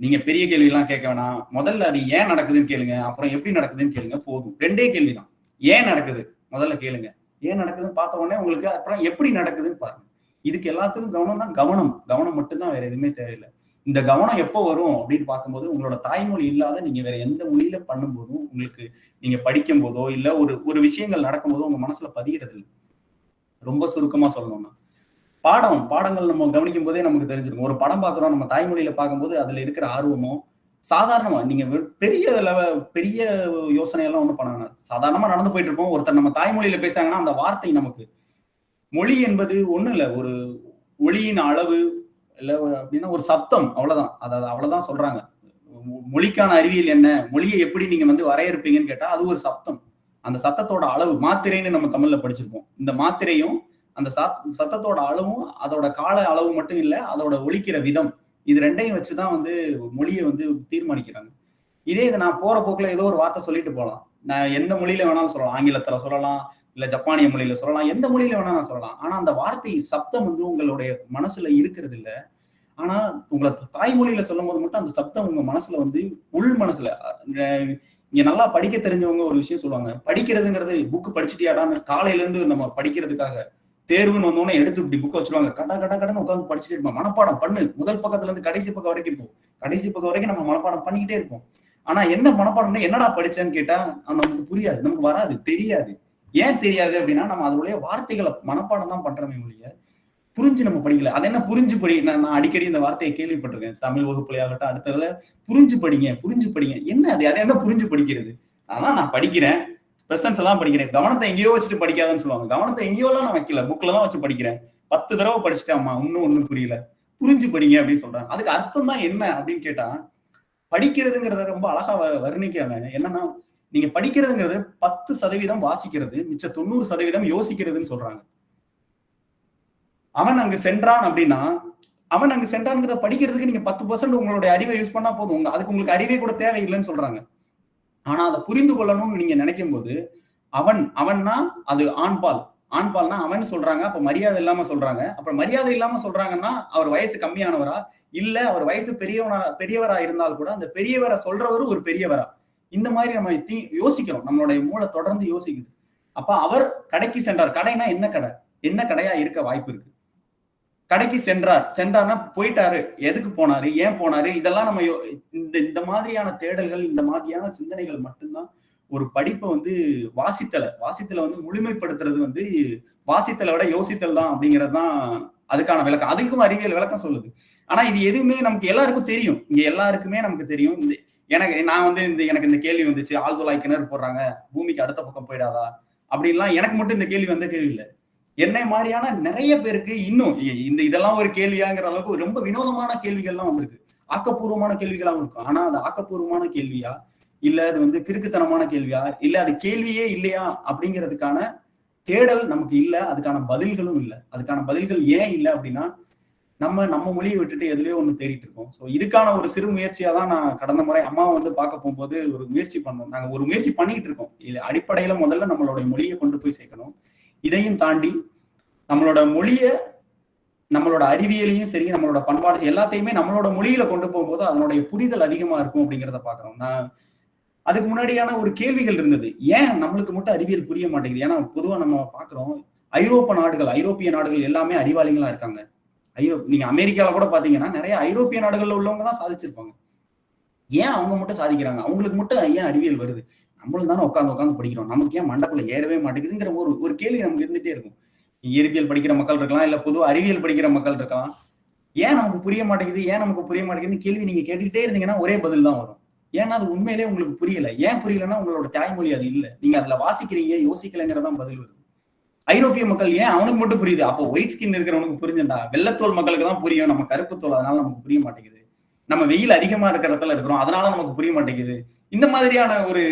நீங்க பெரிய கேள்விலாம் கேட்க வேணாம். முதல்ல அது ஏன் நடக்குதுன்னு கேளுங்க. அப்புறம் எப்படி நடக்குதுன்னு கேளுங்க. போதும். ரெண்டே கேள்விதான். ஏன் நடக்குது? முதல்ல கேளுங்க. ஏன் நடக்குதுன்னு பார்த்த உடனே உங்களுக்கு அப்புறம் எப்படி நடக்குதுன்னு பாருங்க. இதுக்கு எல்லாத்துக்கும் கவனம்னா கவனம். கவனம் மட்டும்தான் வேற எதுவுமே தேவையில்லை. இந்த கவனம் எப்போ வரும் அப்படின்னு பார்க்கும்போது உங்களோட தாய்மொழி இல்லாத நீங்க வேற எந்த மொழியில பண்ணும்போதும் உங்களுக்கு நீங்க படிக்கும் போதோ இல்ல ஒரு ஒரு விஷயங்கள் நடக்கும்போதோ உங்க மனசுல பதிகிறது இல்லை ரொம்ப சுருக்கமா சொல்லணும்னா. பாடம் பாடங்கள் நம்ம கவனிக்கும் போதே நமக்கு தெரிஞ்சிருக்கும். ஒரு படம் பார்க்குறோம் நம்ம தாய்மொழியில பார்க்கும்போது அதுல இருக்கிற ஆர்வமும் சாதாரணமா நீங்க பெரிய லெவ பெரிய யோசனை எல்லாம் பண்ணாங்க பண்ண சாதாரணமா நடந்து போயிட்டு இருப்போம். ஒருத்தர் நம்ம தாய்மொழியில பேசுறாங்கன்னா அந்த வார்த்தை நமக்கு மொழி என்பது ஒண்ணும் இல்லை. ஒரு ஒளியின் அளவு இல்லை அப்படின்னா ஒரு சப்தம் அவ்வளவுதான். அதாவது அவ்வளவுதான் சொல்றாங்க. மொழிக்கான அறிவியல் என்ன? மொழியை எப்படி நீங்க வந்து வரையறுப்பீங்கன்னு கேட்டா அது ஒரு சப்தம். அந்த சத்தத்தோட அளவு மாத்திரைன்னு நம்ம தமிழ்ல படிச்சிருப்போம். இந்த மாத்திரையும் அந்த சத்- சத்தத்தோட அளவும் அதோட கால அளவு மட்டும் இல்லை அதோட ஒழிக்கிற விதம். இது ரெண்டையும் வச்சுதான் வந்து மொழியை வந்து தீர்மானிக்கிறாங்க. இதே இது நான் போற போக்குல ஏதோ ஒரு வார்த்தை சொல்லிட்டு போகலாம் நான் எந்த மொழியில வேணாலும் சொல்லலாம். ஆங்கிலத்துல சொல்லலாம் இல்ல ஜப்பானிய மொழியில சொல்லலாம் எந்த மொழியில வேணா நான் சொல்லலாம். ஆனா அந்த வார்த்தை சப்தம் வந்து உங்களுடைய மனசுல இருக்கிறது இல்ல. ஆனா உங்களை தாய்மொழியில சொல்லும் போது மட்டும் அந்த சப்தம் உங்க மனசுல வந்து உள் மனசுல இங்க நல்லா படிக்க தெரிஞ்சவங்க ஒரு விஷயம் சொல்லுவாங்க. படிக்கிறதுங்கிறது புக் படிச்சுட்டியாடான்னு காலையில இருந்து நம்ம படிக்கிறதுக்காக தேர்வுன்னு வந்தோடனே எடுத்து இப்படி புக்கை வச்சிருவாங்க. கட கட கடன்னு உட்காந்து படிச்சுட்டு இருப்போம். மனப்பாடம் பண்ணு. முதல் பக்கத்துல இருந்து கடைசி பக்கம் வரைக்கும் போ. கடைசி பக்கம் வரைக்கும் நம்ம மனப்பாடம் பண்ணிக்கிட்டே இருப்போம். ஆனா என்ன மனப்பாடம்னா என்னடா படிச்சேன்னு கேட்டா நமக்கு புரியாது. நமக்கு வராது. தெரியாது. ஏன் தெரியாது அப்படின்னா நம்ம அதனுடைய வார்த்தைகளை மனப்பாடம் தான் பண்றோமே ஒழிய புரிஞ்சு நம்ம படிக்கல. அது என்ன புரிஞ்சு படி நான் நான் அடிக்கடி இந்த வார்த்தையை கேள்விப்பட்டிருக்கேன். தமிழ் வகுப்புலையாகட்டும் அடுத்ததுல புரிஞ்சு படிங்க புரிஞ்சு படிங்க. என்ன அது? அதை என்ன புரிஞ்சு படிக்கிறது? அதான் நான் படிக்கிறேன். லெசன்ஸ் எல்லாம் படிக்கிறேன். கவனத்தை எங்கேயோ வச்சுட்டு படிக்காதன்னு சொல்லுவாங்க. கவனத்தை எங்கேயோலாம் நான் வைக்கல. புக்ல தான் வச்சு படிக்கிறேன். பத்து தடவை படிச்சுட்டேன் அம்மா. இன்னும் ஒன்னும் புரியல. புரிஞ்சு படிங்க அப்படின்னு சொல்றாங்க. அதுக்கு அர்த்தம் தான் என்ன அப்படின்னு கேட்டா படிக்கிறதுங்கிறத ரொம்ப அழகா வ- வர்ணிக்காம என்னன்னா நீங்க படிக்கிறதுங்கிறது பத்து சதவீதம் வாசிக்கிறது மிச்ச தொண்ணூறு சதவீதம் யோசிக்கிறதுன்னு சொல்றாங்க. அவன் அங்கு சென்றான் அப்படின்னா அவன் அங்கு சென்றான்ங்கிறத படிக்கிறதுக்கு நீங்க பத்து பர்சன்ட் உங்களுடைய அறிவை யூஸ் பண்ணா போதும். உங்க அதுக்கு உங்களுக்கு அறிவே கூட தேவையில்லைன்னு சொல்றாங்க. ஆனா அதை புரிந்து கொள்ளணும்னு நீங்க நினைக்கும் போது அவன் அவன்னா அது ஆண்பால். ஆண்பால்னா அவன் சொல்றாங்க அப்ப மரியாதை இல்லாம சொல்றாங்க. அப்புறம் மரியாதை இல்லாம சொல்றாங்கன்னா அவர் வயசு கம்மியானவரா? இல்ல அவர் வயசு பெரியவனா பெரியவரா இருந்தால் கூட அந்த பெரியவரை சொல்றவரு ஒரு பெரியவரா? இந்த மாதிரி நம்ம தீ யோசிக்கிறோம் நம்மளுடைய மூளை தொடர்ந்து யோசிக்குது. அப்ப அவர் கடைக்கு சென்றார். கடைனா என்ன கடை? என்ன கடையா இருக்க வாய்ப்பு இருக்கு? கடைக்கு சென்றார். சென்றார்னா போயிட்டாரு. எதுக்கு போனாரு? ஏன் போனாரு? இதெல்லாம் நம்ம யோ- இந்த இந்த மாதிரியான தேடல்கள் இந்த மாதிரியான சிந்தனைகள் மட்டும்தான் ஒரு படிப்பை வந்து வாசித்தலை. வாசித்தலை வந்து முழுமைப்படுத்துறது வந்து வாசித்தலை விட யோசித்தல் தான் அப்படிங்கிறது தான் அதுக்கான விளக்கம். அதுக்கும் அறிவியல் விளக்கம் சொல்லுது. ஆனா இது எதுவுமே நமக்கு எல்லாருக்கும் தெரியும். இங்க எல்லாருக்குமே நமக்கு தெரியும். இந்த எனக்கு நான் வந்து இந்த எனக்கு இந்த கேள்வி வந்துச்சு. ஆழ்துளாய் கிணறு போடுறாங்க. பூமிக்கு அடுத்த பக்கம் போயிடாதா? அப்படின்லாம் எனக்கு மட்டும் இந்த கேள்வி வந்த கேள்வி இல்லை. என்னை மாதிரியான நிறைய பேருக்கு இன்னும் இ- இந்த இதெல்லாம் ஒரு கேள்வியாங்கிற அளவுக்கு ரொம்ப வினோதமான கேள்விகள்லாம் வந்திருக்கு. ஆக்கப்பூர்வமான கேள்விகளாகவும் இருக்கும் ஆனா அது ஆக்கப்பூர்வமான கேள்வியா? இல்ல அது வந்து கிறுக்குத்தனமான கேள்வியா? இல்ல அது கேள்வியே இல்லையா? அப்படிங்கிறதுக்கான தேடல் நமக்கு இல்ல. அதுக்கான பதில்களும் இல்ல. அதுக்கான பதில்கள் ஏன் இல்ல அப்படின்னா நம்ம நம்ம மொழியை விட்டுட்டு எதுலயோ ஒண்ணு தேடிட்டு இருக்கோம். சோ இதுக்கான ஒரு சிறு முயற்சியா தான் நான் கடந்த முறை அம்மாவை வந்து பார்க்க போகும்போது ஒரு முயற்சி பண்ணோம். நாங்க ஒரு முயற்சி பண்ணிட்டு இருக்கோம். இல்ல அடிப்படையில முதல்ல நம்மளுடைய மொழியை கொண்டு போய் சேர்க்கணும். இதையும் தாண்டி நம்மளோட மொழிய நம்மளோட அறிவியலையும் சரி நம்மளோட பண்பாடு எல்லாத்தையுமே நம்மளோட மொழியில கொண்டு போகும்போது அதனுடைய புரிதல் அதிகமா இருக்கும் அப்படிங்கிறத பாக்குறோம் நான் அதுக்கு முன்னாடியான ஒரு கேள்விகள் இருந்தது. ஏன் நம்மளுக்கு மட்டும் அறிவியல் புரிய மாட்டேங்குது? ஏன்னா பொதுவா நம்ம பாக்குறோம் ஐரோப்பிய நாடுகள் ஐரோப்பிய நாடுகள் எல்லாமே அறிவாளிகளா இருக்காங்க. ஐரோ நீங்க அமெரிக்கால கூட பாத்தீங்கன்னா நிறைய ஐரோப்பிய நாடுகள்ல உள்ளவங்க தான் சாதிச்சிருப்பாங்க. ஏன் அவங்க மட்டும் சாதிக்கிறாங்க? அவங்களுக்கு மட்டும் ஏன் அறிவியல் வருது? நம்மளும் தானே உட்காந்து உட்காந்து படிக்கிறோம். நமக்கு ஏன் மண்டக்குள்ள ஏறவே மாட்டேங்குதுங்கிற ஒரு ஒரு கேள்வி நமக்கு இருந்துட்டே இருக்கும். இயற்பியல் படிக்கிற மக்கள் இருக்கலாம் இல்ல பொது அறிவியல் படிக்கிற மக்கள் இருக்கலாம். ஏன் நமக்கு புரிய மாட்டேங்குது? ஏன் நமக்கு புரிய மாட்டேங்குதுன்னு கேள்வி நீங்க கேட்டுக்கிட்டே இருந்தீங்கன்னா ஒரே பதில் தான் வரும். ஏன்னா அது உண்மையிலேயே உங்களுக்கு புரியல. ஏன் புரியலன்னா உங்களோட தாய்மொழி அது இல்லை. நீங்க அதுல வாசிக்கிறீங்க யோசிக்கலைங்கிறதான் பதில் வருது. ஐரோப்பிய மக்கள் ஏன் அவனுக்கு மட்டும் புரியுது? அப்போ ஒயிட் ஸ்கின் இருக்கிறவனுக்கு புரிஞ்சுண்டா? வெள்ளத்தோல் மக்களுக்கு தான் புரியும் நம்ம கருப்பு தோல். அதனால நமக்கு புரிய மாட்டேங்குது. நம்ம வெயில் அதிகமா இருக்கிற இடத்துல இருக்கிறோம். அதனால நமக்கு புரிய மாட்டேங்குது. இந்த மாதிரியான ஒரு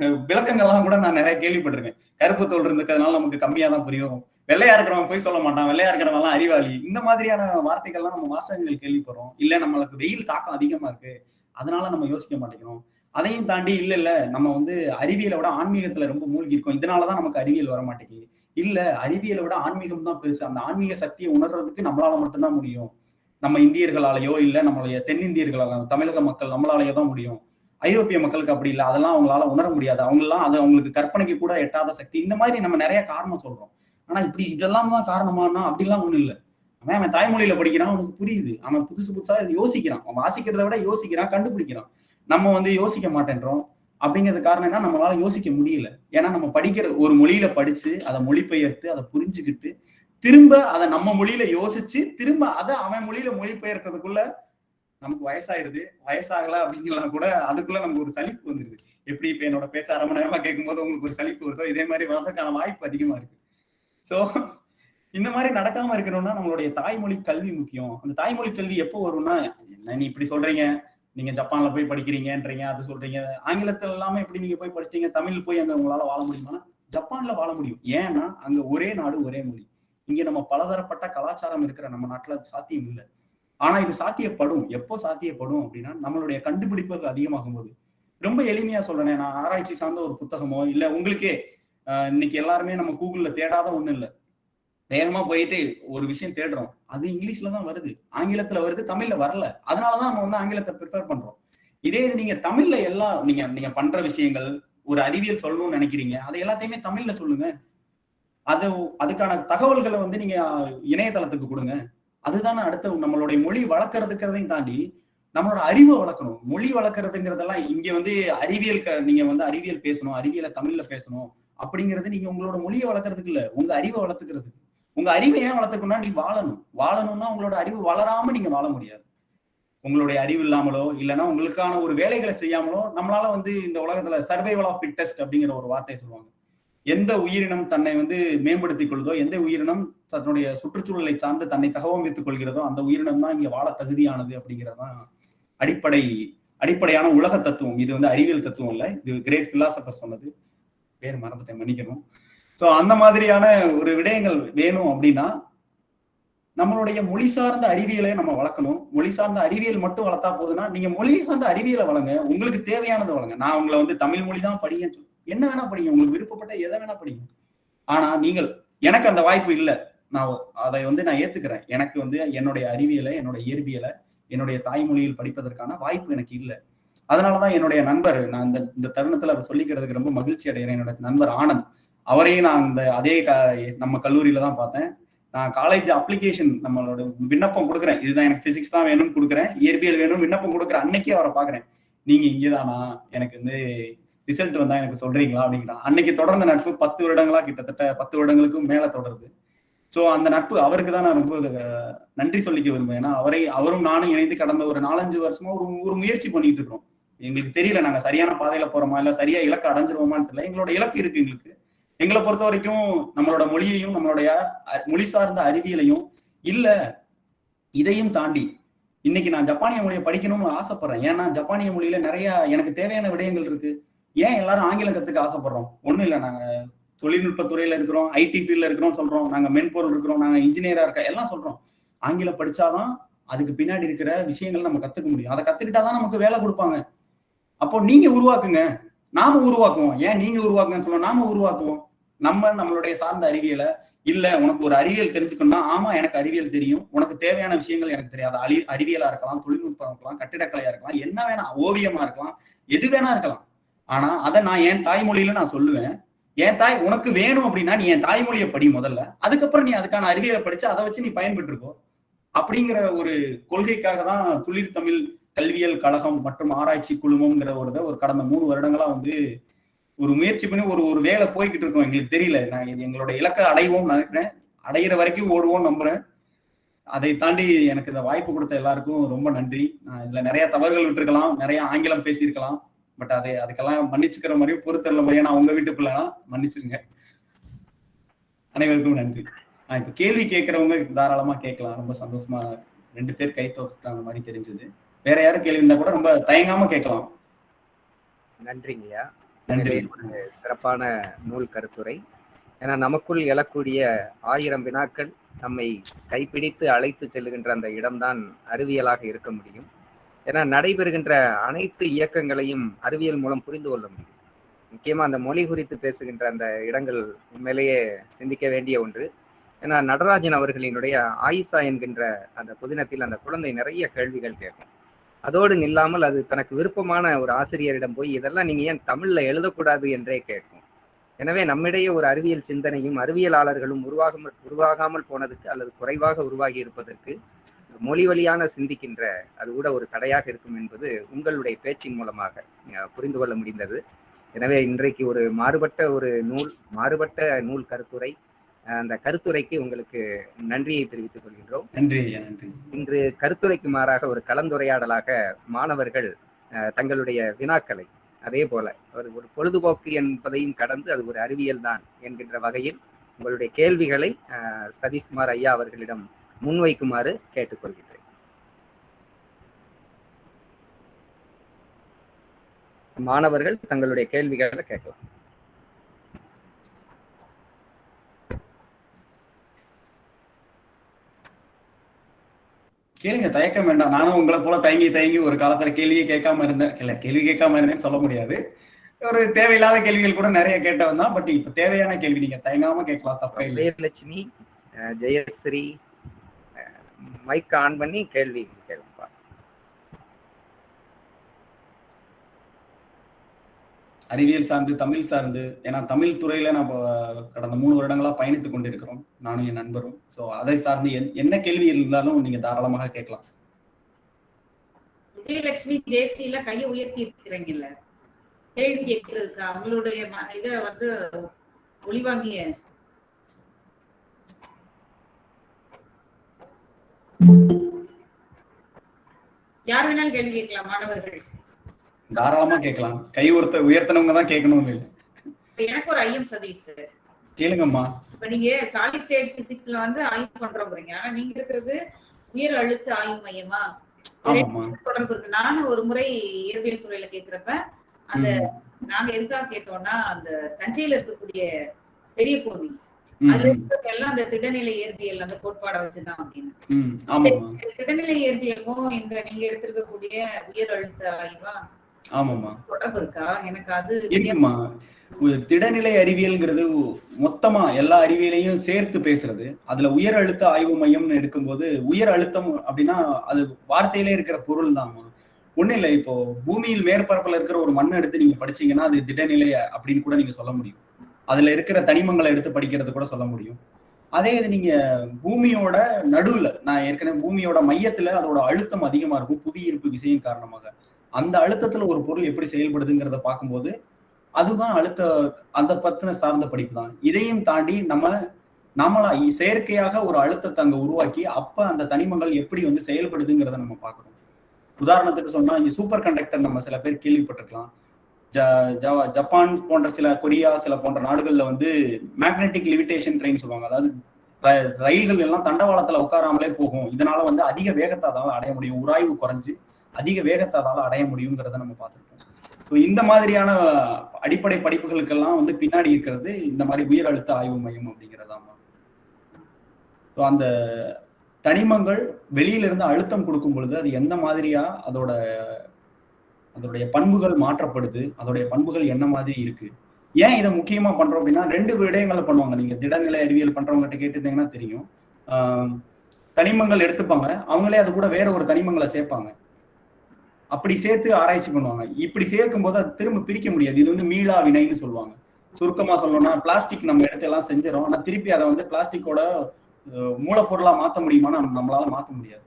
விளக்கங்கள்லாம் கூட நான் நிறைய கேள்விப்பட்டிருக்கேன். கருப்பு தோல் இருந்துக்கிறதுனால நமக்கு கம்மியா தான் புரியும். வெள்ளையா இருக்கிறவன் போய் சொல்ல மாட்டான். வெள்ளையா இருக்கிறவன் எல்லாம் அறிவாளி. இந்த மாதிரியான வார்த்தைகள்லாம் நம்ம வாசகங்கள் கேள்விப்படுறோம். இல்ல நம்மளுக்கு வெயில் தாக்கம் அதிகமா இருக்கு. அதனால நம்ம யோசிக்க மாட்டேங்கிறோம். அதையும் தாண்டி இல்ல இல்ல நம்ம வந்து அறிவியலை விட ஆன்மீகத்துல ரொம்ப மூழ்கி இருக்கோம். இதனாலதான் நமக்கு அறிவியல் வர மாட்டேங்குது இல்ல அறிவியலை விட ஆன்மீகம் தான் பெருசு. அந்த ஆன்மீக சக்தியை உணர்றதுக்கு நம்மளால மட்டும்தான் முடியும். நம்ம இந்தியர்களாலேயோ இல்ல நம்மளுடைய தென்னிந்தியர்களால தமிழக மக்கள் நம்மளாலேயோ தான் முடியும். ஐரோப்பிய மக்களுக்கு அப்படி இல்லை. அதெல்லாம் அவங்களால உணர முடியாது. அவங்கெல்லாம் அது அவங்களுக்கு கற்பனைக்கு கூட எட்டாத சக்தி. இந்த மாதிரி நம்ம நிறைய காரணம் சொல்றோம். ஆனா இப்படி இதெல்லாம் தான் காரணமானா அப்படிலாம் ஒண்ணும் இல்லை. அவன் அவன் தாய்மொழியில படிக்கிறான் அவனுக்கு புரியுது. அவன் புதுசு புதுசா யோசிக்கிறான். அவன் வாசிக்கிறத விட யோசிக்கிறான் கண்டுபிடிக்கிறான். நம்ம வந்து யோசிக்க மாட்டேன்றோம். அப்படிங்கிறது காரணம் என்ன? நம்மளால யோசிக்க முடியல. ஏன்னா நம்ம படிக்கிற ஒரு மொழியில படிச்சு அதை மொழிபெயர்த்து அதை புரிஞ்சுக்கிட்டு திரும்ப அதை நம்ம மொழியில யோசிச்சு திரும்ப அதை அவன் மொழியில மொழிபெயர்க்கிறதுக்குள்ள நமக்கு வயசாயிருது வயசாகல அப்படிங்கலாம் கூட அதுக்குள்ள நமக்கு ஒரு சலிப்பு வந்துருது. எப்படி இப்ப என்னோட பேச்ச அரை மணி நேரமா கேட்கும்போது உங்களுக்கு ஒரு சலிப்பு வருதோ இதே மாதிரி வர்றதுக்கான வாய்ப்பு அதிகமா இருக்கு. சோ இந்த மாதிரி நடக்காம இருக்கணும்னா நம்மளுடைய தாய்மொழி கல்வி முக்கியம். அந்த தாய்மொழி கல்வி எப்போ வரும்னா என்ன நீ இப்படி சொல்றீங்க? நீங்க ஜப்பான்ல போய் படிக்கிறீங்கன்றீங்க அது சொல்றீங்க. ஆங்கிலத்துல எல்லாமே எப்படி நீங்க போய் படிச்சிட்டீங்க? தமிழ் போய் அங்க உங்களால வாழ முடியுமா ஜப்பான்ல வாழ முடியும். ஏன்னா அங்க ஒரே நாடு ஒரே மொழி. இங்க நம்ம பலதரப்பட்ட கலாச்சாரம் இருக்கிற நம்ம நாட்டுல அது சாத்தியம் இல்லை. ஆனா இது சாத்தியப்படும். எப்போ சாத்தியப்படும் அப்படின்னா நம்மளுடைய கண்டுபிடிப்புகள் அதிகமாகும் போது ரொம்ப எளிமையா சொல்றேனே நான் ஆராய்ச்சி சார்ந்த ஒரு புத்தகமோ இல்ல உங்களுக்கே இன்னைக்கு எல்லாருமே நம்ம கூகுள்ல தேடாத ஒண்ணு இல்ல. வேகமா போயிட்டு ஒரு விஷயம் தேடுறோம். அது இங்கிலீஷ்ல தான் வருது. ஆங்கிலத்துல வருது தமிழ்ல வரல. அதனாலதான் நம்ம வந்து ஆங்கிலத்தை ப்ரிப்பேர் பண்றோம். இதே இது நீங்க தமிழ்ல எல்லாம் நீங்க நீங்க பண்ற விஷயங்கள் ஒரு அறிவியல் சொல்லணும்னு நினைக்கிறீங்க அதை எல்லாத்தையுமே தமிழ்ல சொல்லுங்க. அது அதுக்கான தகவல்களை வந்து நீங்க இணையதளத்துக்கு கொடுங்க. அதுதானே அடுத்த நம்மளுடைய மொழி வளர்க்கறதுக்கிறதையும் தாண்டி நம்மளோட அறிவை வளர்க்கணும். மொழி வளர்க்கறதுங்கிறதெல்லாம் இங்க வந்து அறிவியல் நீங்க வந்து அறிவியல் பேசணும் அறிவியலை தமிழ்ல பேசணும் அப்படிங்கிறது நீங்க உங்களோட மொழியை வளர்க்கறதுக்கு இல்ல. உங்க அறிவை வளர்த்துக்கிறதுக்கு. உங்க அறிவை ஏன் வளர்த்துக்கணும்னா நீ வாழணும். வாழணும்னா உங்களோட அறிவு வளராம நீங்க வாழ முடியாது. உங்களுடைய அறிவு இல்லாமலோ இல்லைன்னா உங்களுக்கான ஒரு வேலைகளை செய்யாமலோ நம்மளால வந்து இந்த உலகத்துல சர்வைவல் ஆஃப் ஃபிட்டஸ்ட் அப்படிங்கிற ஒரு வார்த்தையை சொல்லுவாங்க. எந்த உயிரினம் தன்னை வந்து மேம்படுத்திக் கொள்ளுதோ எந்த உயிரினம் தன்னுடைய சுற்றுச்சூழலை சார்ந்து தன்னை தகவமைத்துக் கொள்கிறதோ அந்த உயிரினம் தான் இங்க வாழ தகுதியானது அப்படிங்கிறதுதான் அடிப்படை அடிப்படையான உலக தத்துவம். இது வந்து அறிவியல் தத்துவம் இல்லை. இது கிரேட் பிலாசபர் சொன்னது. பேர் மறந்துட்டேன் மன்னிக்கணும். ஸோ அந்த மாதிரியான ஒரு விடயங்கள் வேணும் அப்படின்னா நம்மளுடைய மொழி சார்ந்த அறிவியலை நம்ம வளர்க்கணும். மொழி சார்ந்த அறிவியல் மட்டும் வளர்த்தா போதுன்னா நீங்க மொழி சார்ந்த அறிவியலை வளங்க உங்களுக்கு தேவையானதை வளங்க நான் உங்களை வந்து தமிழ் மொழி தான் படிங்கன்னு சொல்லி என்ன வேணா படிங்க உங்களுக்கு விருப்பப்பட்ட எதை வேணா படிங்க ஆனா நீங்கள் எனக்கு அந்த வாய்ப்பு இல்லை. நான் அதை வந்து நான் ஏத்துக்கிறேன். எனக்கு வந்து என்னுடைய அறிவியலை என்னோட இயற்பியலை என்னுடைய தாய்மொழியில் படிப்பதற்கான வாய்ப்பு எனக்கு இல்லை. அதனாலதான் என்னுடைய நண்பர் நான் இந்த இந்த தருணத்துல அதை சொல்லிக்கிறதுக்கு ரொம்ப மகிழ்ச்சி அடைகிறேன். என்னோட நண்பர் ஆனந்த் அவரையும் நான் இந்த அதே க- நம்ம கல்லூரியில தான் பார்த்தேன். நான் காலேஜ் அப்ளிகேஷன் நம்மளோட விண்ணப்பம் கொடுக்குறேன். இதுதான் எனக்கு பிசிக்ஸ் தான் வேணும்னு கொடுக்குறேன். இயற்பியல் வேணும் விண்ணப்பம் கொடுக்குறேன் அன்னைக்கே அவரை பாக்குறேன் நீங்க இங்கேதானா? எனக்கு வந்து ரிசல்ட் வந்தா எனக்கு சொல்றீங்களா அப்படிங்கிறான் அன்னைக்கு தொடர்ந்த நட்பு பத்து வருடங்களா கிட்டத்தட்ட பத்து வருடங்களுக்கும் மேல தொடருது. சோ அந்த நட்பு அவருக்கு தான் நான் ரொம்ப நன்றி சொல்லிக்க விரும்புவேன் ஏன்னா அவரை அவரும் நானும் இணைந்து கடந்த ஒரு நாலஞ்சு வருஷமா ஒரு ஒரு முயற்சி பண்ணிட்டு இருக்கோம் எங்களுக்கு தெரியல நாங்க சரியான பாதையில போறோமா இல்ல சரியா இலக்கு அடைஞ்சிருவோமான்னு தெரியல. எங்களோட இலக்கு இருக்கு எங்களுக்கு. எங்களை பொறுத்த வரைக்கும் நம்மளோட மொழியையும் நம்மளுடைய மொழி சார்ந்த அறிவியலையும் இல்ல இதையும் தாண்டி இன்னைக்கு நான் ஜப்பானிய மொழியை படிக்கணும்னு ஆசைப்படுறேன். ஏன்னா ஜப்பானிய மொழியில நிறைய எனக்கு தேவையான விடயங்கள் இருக்கு. ஏன் எல்லாரும் ஆங்கிலம் கத்துக்க ஆசைப்படுறோம்? ஒண்ணும் இல்லை. நாங்க தொழில்நுட்ப துறையில இருக்கிறோம் ஐடி ஃபீல்ட்ல இருக்கிறோம் சொல்றோம். நாங்க மென்பொருள் இருக்கிறோம் நாங்க இன்ஜினியரா இருக்க எல்லாம் சொல்றோம். ஆங்கிலம் படிச்சாதான் அதுக்கு பின்னாடி இருக்கிற விஷயங்கள் நம்ம கத்துக்க முடியும். அதை கத்துக்கிட்டாதான் நமக்கு வேலை கொடுப்பாங்க. அப்போ நீங்க உருவாக்குங்க. நாம உருவாக்குவோம். ஏன் நீங்க உருவாக்குங்கன்னு சொல்லுவோம் நாம உருவாக்குவோம். நம்ம நம்மளுடைய சார்ந்த அறிவியலை இல்ல உனக்கு ஒரு அறிவியல் தெரிஞ்சுக்கணும்னா ஆமா எனக்கு அறிவியல் தெரியும். உனக்கு தேவையான விஷயங்கள் எனக்கு தெரியாது அழி அறிவியலா இருக்கலாம் தொழில்நுட்பம் இருக்கலாம் கட்டிடக்கலையா இருக்கலாம் என்ன வேணா ஓவியமா இருக்கலாம் எது வேணா இருக்கலாம். ஆனா அதை நான் என் தாய்மொழியில நான் சொல்லுவேன். என் தாய் உனக்கு வேணும் அப்படின்னா நீ என் தாய்மொழியை படி முதல்ல. அதுக்கப்புறம் நீ அதுக்கான அறிவியலை படிச்சு அதை வச்சு நீ பயன்பெற்றுக்கோ. அப்படிங்கிற ஒரு கொள்கைக்காக தான் துளிர் தமிழ் கல்வியல் கழகம் மற்றும் ஆராய்ச்சி குழுமம்ங்கிற ஒரு இதை ஒரு கடந்த மூணு வருடங்களா வந்து ஒரு முயற்சி பண்ணி ஒரு ஒரு வேலை போய்கிட்டு இருக்கோம். எங்களுக்கு தெரியல. நான் இது எங்களோட இலக்கை அடைவோம்னு நினைக்கிறேன். அடையிற வரைக்கும் ஓடுவோம் நம்புறேன். அதை தாண்டி எனக்கு இந்த வாய்ப்பு கொடுத்த எல்லாருக்கும் ரொம்ப நன்றி. நான் இதுல நிறைய தவறுகள் விட்டுருக்கலாம். நிறைய ஆங்கிலம் பேசியிருக்கலாம். பட் அதை அதுக்கெல்லாம் மன்னிச்சுக்கிற மாதிரியும் பொறுத்தரல மாதிரியும் நான் உங்க வீட்டு பிள்ளைனா மன்னிச்சிருங்க. அனைவருக்கும் நன்றி. நான் இப்ப கேள்வி கேட்கறவங்க தாராளமா கேட்கலாம். ரொம்ப சந்தோஷமா ரெண்டு பேர் கை தோற்றாங்க மாதிரி தெரிஞ்சது. வேற யாரும் கேள்வி இருந்தா கூட ரொம்ப தயங்காம கேட்கலாம். நன்றிங்கய்யா நன்றி. சிறப்பான நூல் கருத்துரை. ஏன்னா நமக்குள் எழக்கூடிய ஆயிரம் வினாக்கள் நம்மை கைப்பிடித்து அழைத்து செல்லுகின்ற அந்த இடம்தான் அறிவியலாக இருக்க முடியும். ஏன்னா நடைபெறுகின்ற அனைத்து இயக்கங்களையும் அறிவியல் மூலம் புரிந்து கொள்ள முடியும். முக்கியமா அந்த மொழி குறித்து பேசுகின்ற அந்த இடங்கள் உண்மையிலேயே சிந்திக்க வேண்டிய ஒன்று. ஏன்னா நடராஜன் அவர்களினுடைய ஆயிசா என்கின்ற அந்த புதினத்தில் அந்த குழந்தை நிறைய கேள்விகள் கேட்கும். அதோடு இல்லாமல் அது தனக்கு விருப்பமான ஒரு ஆசிரியரிடம் போய் இதெல்லாம் நீங்க ஏன் தமிழ்ல எழுதக்கூடாது? என்றே கேட்கும். எனவே நம்மிடையே ஒரு அறிவியல் சிந்தனையும் அறிவியலாளர்களும் உருவாகாமல் உருவாகாமல் போனதுக்கு அல்லது குறைவாக உருவாகி இருப்பதற்கு மொழி வழியான சிந்திக்கின்ற அது கூட ஒரு தடையாக இருக்கும் என்பது உங்களுடைய பேச்சின் மூலமாக புரிந்து கொள்ள முடிந்தது. எனவே இன்றைக்கு ஒரு மாறுபட்ட ஒரு நூல் மாறுபட்ட நூல் கருத்துரை அந்த கருத்துரைக்கு உங்களுக்கு நன்றியை தெரிவித்துக் கொள்கின்றோம். நன்றி இன்று கருத்துரைக்கு மாறாக ஒரு கலந்துரையாடலாக மாணவர்கள் தங்களுடைய வினாக்களை அதே போல ஒரு ஒரு பொழுதுபோக்கு என்பதையும் கடந்து அது ஒரு அறிவியல் தான் என்கின்ற வகையில் உங்களுடைய கேள்விகளை அஹ், சதீஷ்குமார் ஐயா அவர்களிடம் முன்வைக்குமாறு கேட்டுக்கொள்கிறேன் மாணவர்கள் தங்களுடைய கேள்விகளை கேட்கலாம். கேளுங்க தயக்கம் வேண்டாம். நானும் உங்களை போல தயங்கி தயங்கி ஒரு காலத்துல கேள்வியே கேட்காம இருந்தேன். இல்ல கேள்வி கேட்காம இருந்தேன்னு சொல்ல முடியாது. ஒரு தேவையில்லாத கேள்விகள் கூட நிறைய கேட்டவன் தான். பட் இப்ப தேவையான கேள்வி நீங்க தயங்காம கேட்கலாம் தப்பே இல்லை. விஜயலட்சுமி அஹ், ஜெயஸ்ரீ மைக் ஆன் பண்ணி கேள்வி கேளுப்பா அறிவியல் சார்ந்து தமிழ் சார்ந்து ஏன்னா தமிழ் துறையில நம்ம கடந்த மூணு வருடங்களா பயணித்துக் கொண்டிருக்கிறோம் நானும் என் நண்பரும். சோ அதை சார்ந்து என்- என்ன கேள்வி இருந்தாலும் நீங்க தாராளமாக கேட்கலாம். விஜயலட்சுமி ஜெயஸ்ரீல கையை உயர்த்தி இருக்கிறீங்கல்ல. கேள்வி கேட்கறதுக்கு அவங்களுடைய இத வந்து ஒளிவாங்கிய யார் வேணாலும் கேள்வி கேட்கலாம் மாணவர்கள். தாராளமா கேட்கலாம். கை ஒருத்த உயர்த்தினவங்க தான் கேட்கணும் இல்லை எனக்கு ஒரு ஐயம் சதீஷ். கேளுங்கம்மா. இப்ப நீங்க சாலிட் ஸ்டேட் பிசிக்ஸ்ல வந்து ஆய்வு பண்றோங்கிறீங்க. ஆனா நீங்க இருக்கிறது உயர் அழுத்த ஆய்வு மையமா? தொடர்பு இருக்கு. நானும் ஒரு முறை இயற்பியல் துறையில கேக்குறப்ப அந்த நாங்க எதுக்காக கேட்டோம்னா அந்த தஞ்சையில இருக்கக்கூடிய பெரிய கோவில். எல்லாம் அந்த திடநிலை இயற்பியல் அந்த கோட்பாடை வச்சுதான் அப்படின்னு திடநிலை இயற்பியலுக்கும் இந்த நீங்க எடுத்திருக்கக்கூடிய உயர் அழுத்த ஆய்வா ஆமாம்மா. தொடர்பு இருக்கா? எனக்கு அது இருக்குமா திடநிலை அறிவியல்ங்கிறது மொத்தமா எல்லா அறிவியலையும் சேர்த்து பேசுறது. அதுல உயர் அழுத்த ஆய்வு மையம்னு எடுக்கும்போது உயர் அழுத்தம் அப்படின்னா அது வார்த்தையிலே இருக்கிற பொருள் தான் ஒண்ணு இல்லை இப்போ பூமியில் மேற்பரப்புல இருக்கிற ஒரு மண்ணை எடுத்து நீங்க படிச்சீங்கன்னா அது திடநிலை அப்படின்னு கூட நீங்க சொல்ல முடியும். அதுல இருக்கிற தனிமங்களை எடுத்து படிக்கிறது கூட சொல்ல முடியும். அதே இது நீங்க பூமியோட நடுவுல நான் ஏற்கனவே பூமியோட மையத்துல அதோட அழுத்தம் அதிகமா இருக்கும் புவி ஈர்ப்பு விசையின் காரணமாக. அந்த அழுத்தத்துல ஒரு பொருள் எப்படி செயல்படுதுங்கிறத பார்க்கும்போது அதுதான் அழுத்த அந்த பத்தின சார்ந்த படிப்பு தான். இதையும் தாண்டி நம்ம நம்மளா செயற்கையாக ஒரு அழுத்தத்தை அங்க உருவாக்கி அப்ப அந்த தனிமங்கள் எப்படி வந்து செயல்படுதுங்கிறத நம்ம பார்க்கணும். உதாரணத்துக்கு சொன்னா இங்க சூப்பர் கண்டக்டர் நம்ம சில பேர் கேள்விப்பட்டிருக்கலாம். ஜப்பான் போன்ற சில கொரியா சில போன்ற நாடுகள்ல வந்து மேக்னெட்டிக் லிமிடேஷன் ட்ரெயின் சொல்லுவாங்க. அதாவது ர- ரயில்கள் எல்லாம் தண்டவாளத்துல உட்காராமலே போகும். இதனால வந்து அதிக வேகத்தை அதால அடைய முடியும். உராய்வு குறைஞ்சு அதிக வேகத்தை அதால அடைய முடியுங்கிறத நம்ம பார்த்துருக்கோம் ஸோ இந்த மாதிரியான அடிப்படை படிப்புகளுக்கெல்லாம் வந்து பின்னாடி இருக்கிறது இந்த மாதிரி உயர் அழுத்த ஆய்வு மையம் அப்படிங்கிறதாமா ஸோ அந்த தனிமங்கள் வெளியிலிருந்து அழுத்தம் கொடுக்கும் பொழுது அது எந்த மாதிரியா அதோட அதோடைய பண்புகள் மாற்றப்படுது. அதோடைய பண்புகள் என்ன மாதிரி இருக்கு? ஏன் இதை முக்கியமா பண்றோம் அப்படின்னா ரெண்டு விடயங்களை பண்ணுவாங்க. நீங்க திடநிலை அறிவியல் பண்றவங்ககிட்ட கேட்டிருந்தீங்கன்னா தெரியும். தனிமங்கள் எடுத்துப்பாங்க. அவங்களே அது கூட வேற ஒரு தனிமங்களை சேர்ப்பாங்க. அப்படி சேர்த்து ஆராய்ச்சி பண்ணுவாங்க. இப்படி சேர்க்கும் போது அது திரும்ப பிரிக்க முடியாது. இது வந்து மீளா வினைன்னு சொல்லுவாங்க. சுருக்கமா சொல்லணும்னா பிளாஸ்டிக் நம்ம இடத்த எல்லாம் செஞ்சிடும் ஆனா திருப்பி அதை வந்து பிளாஸ்டிக்கோட மூலப்பொருளா மாத்த முடியுமான்னு நம்மளால மாத்த முடியாது.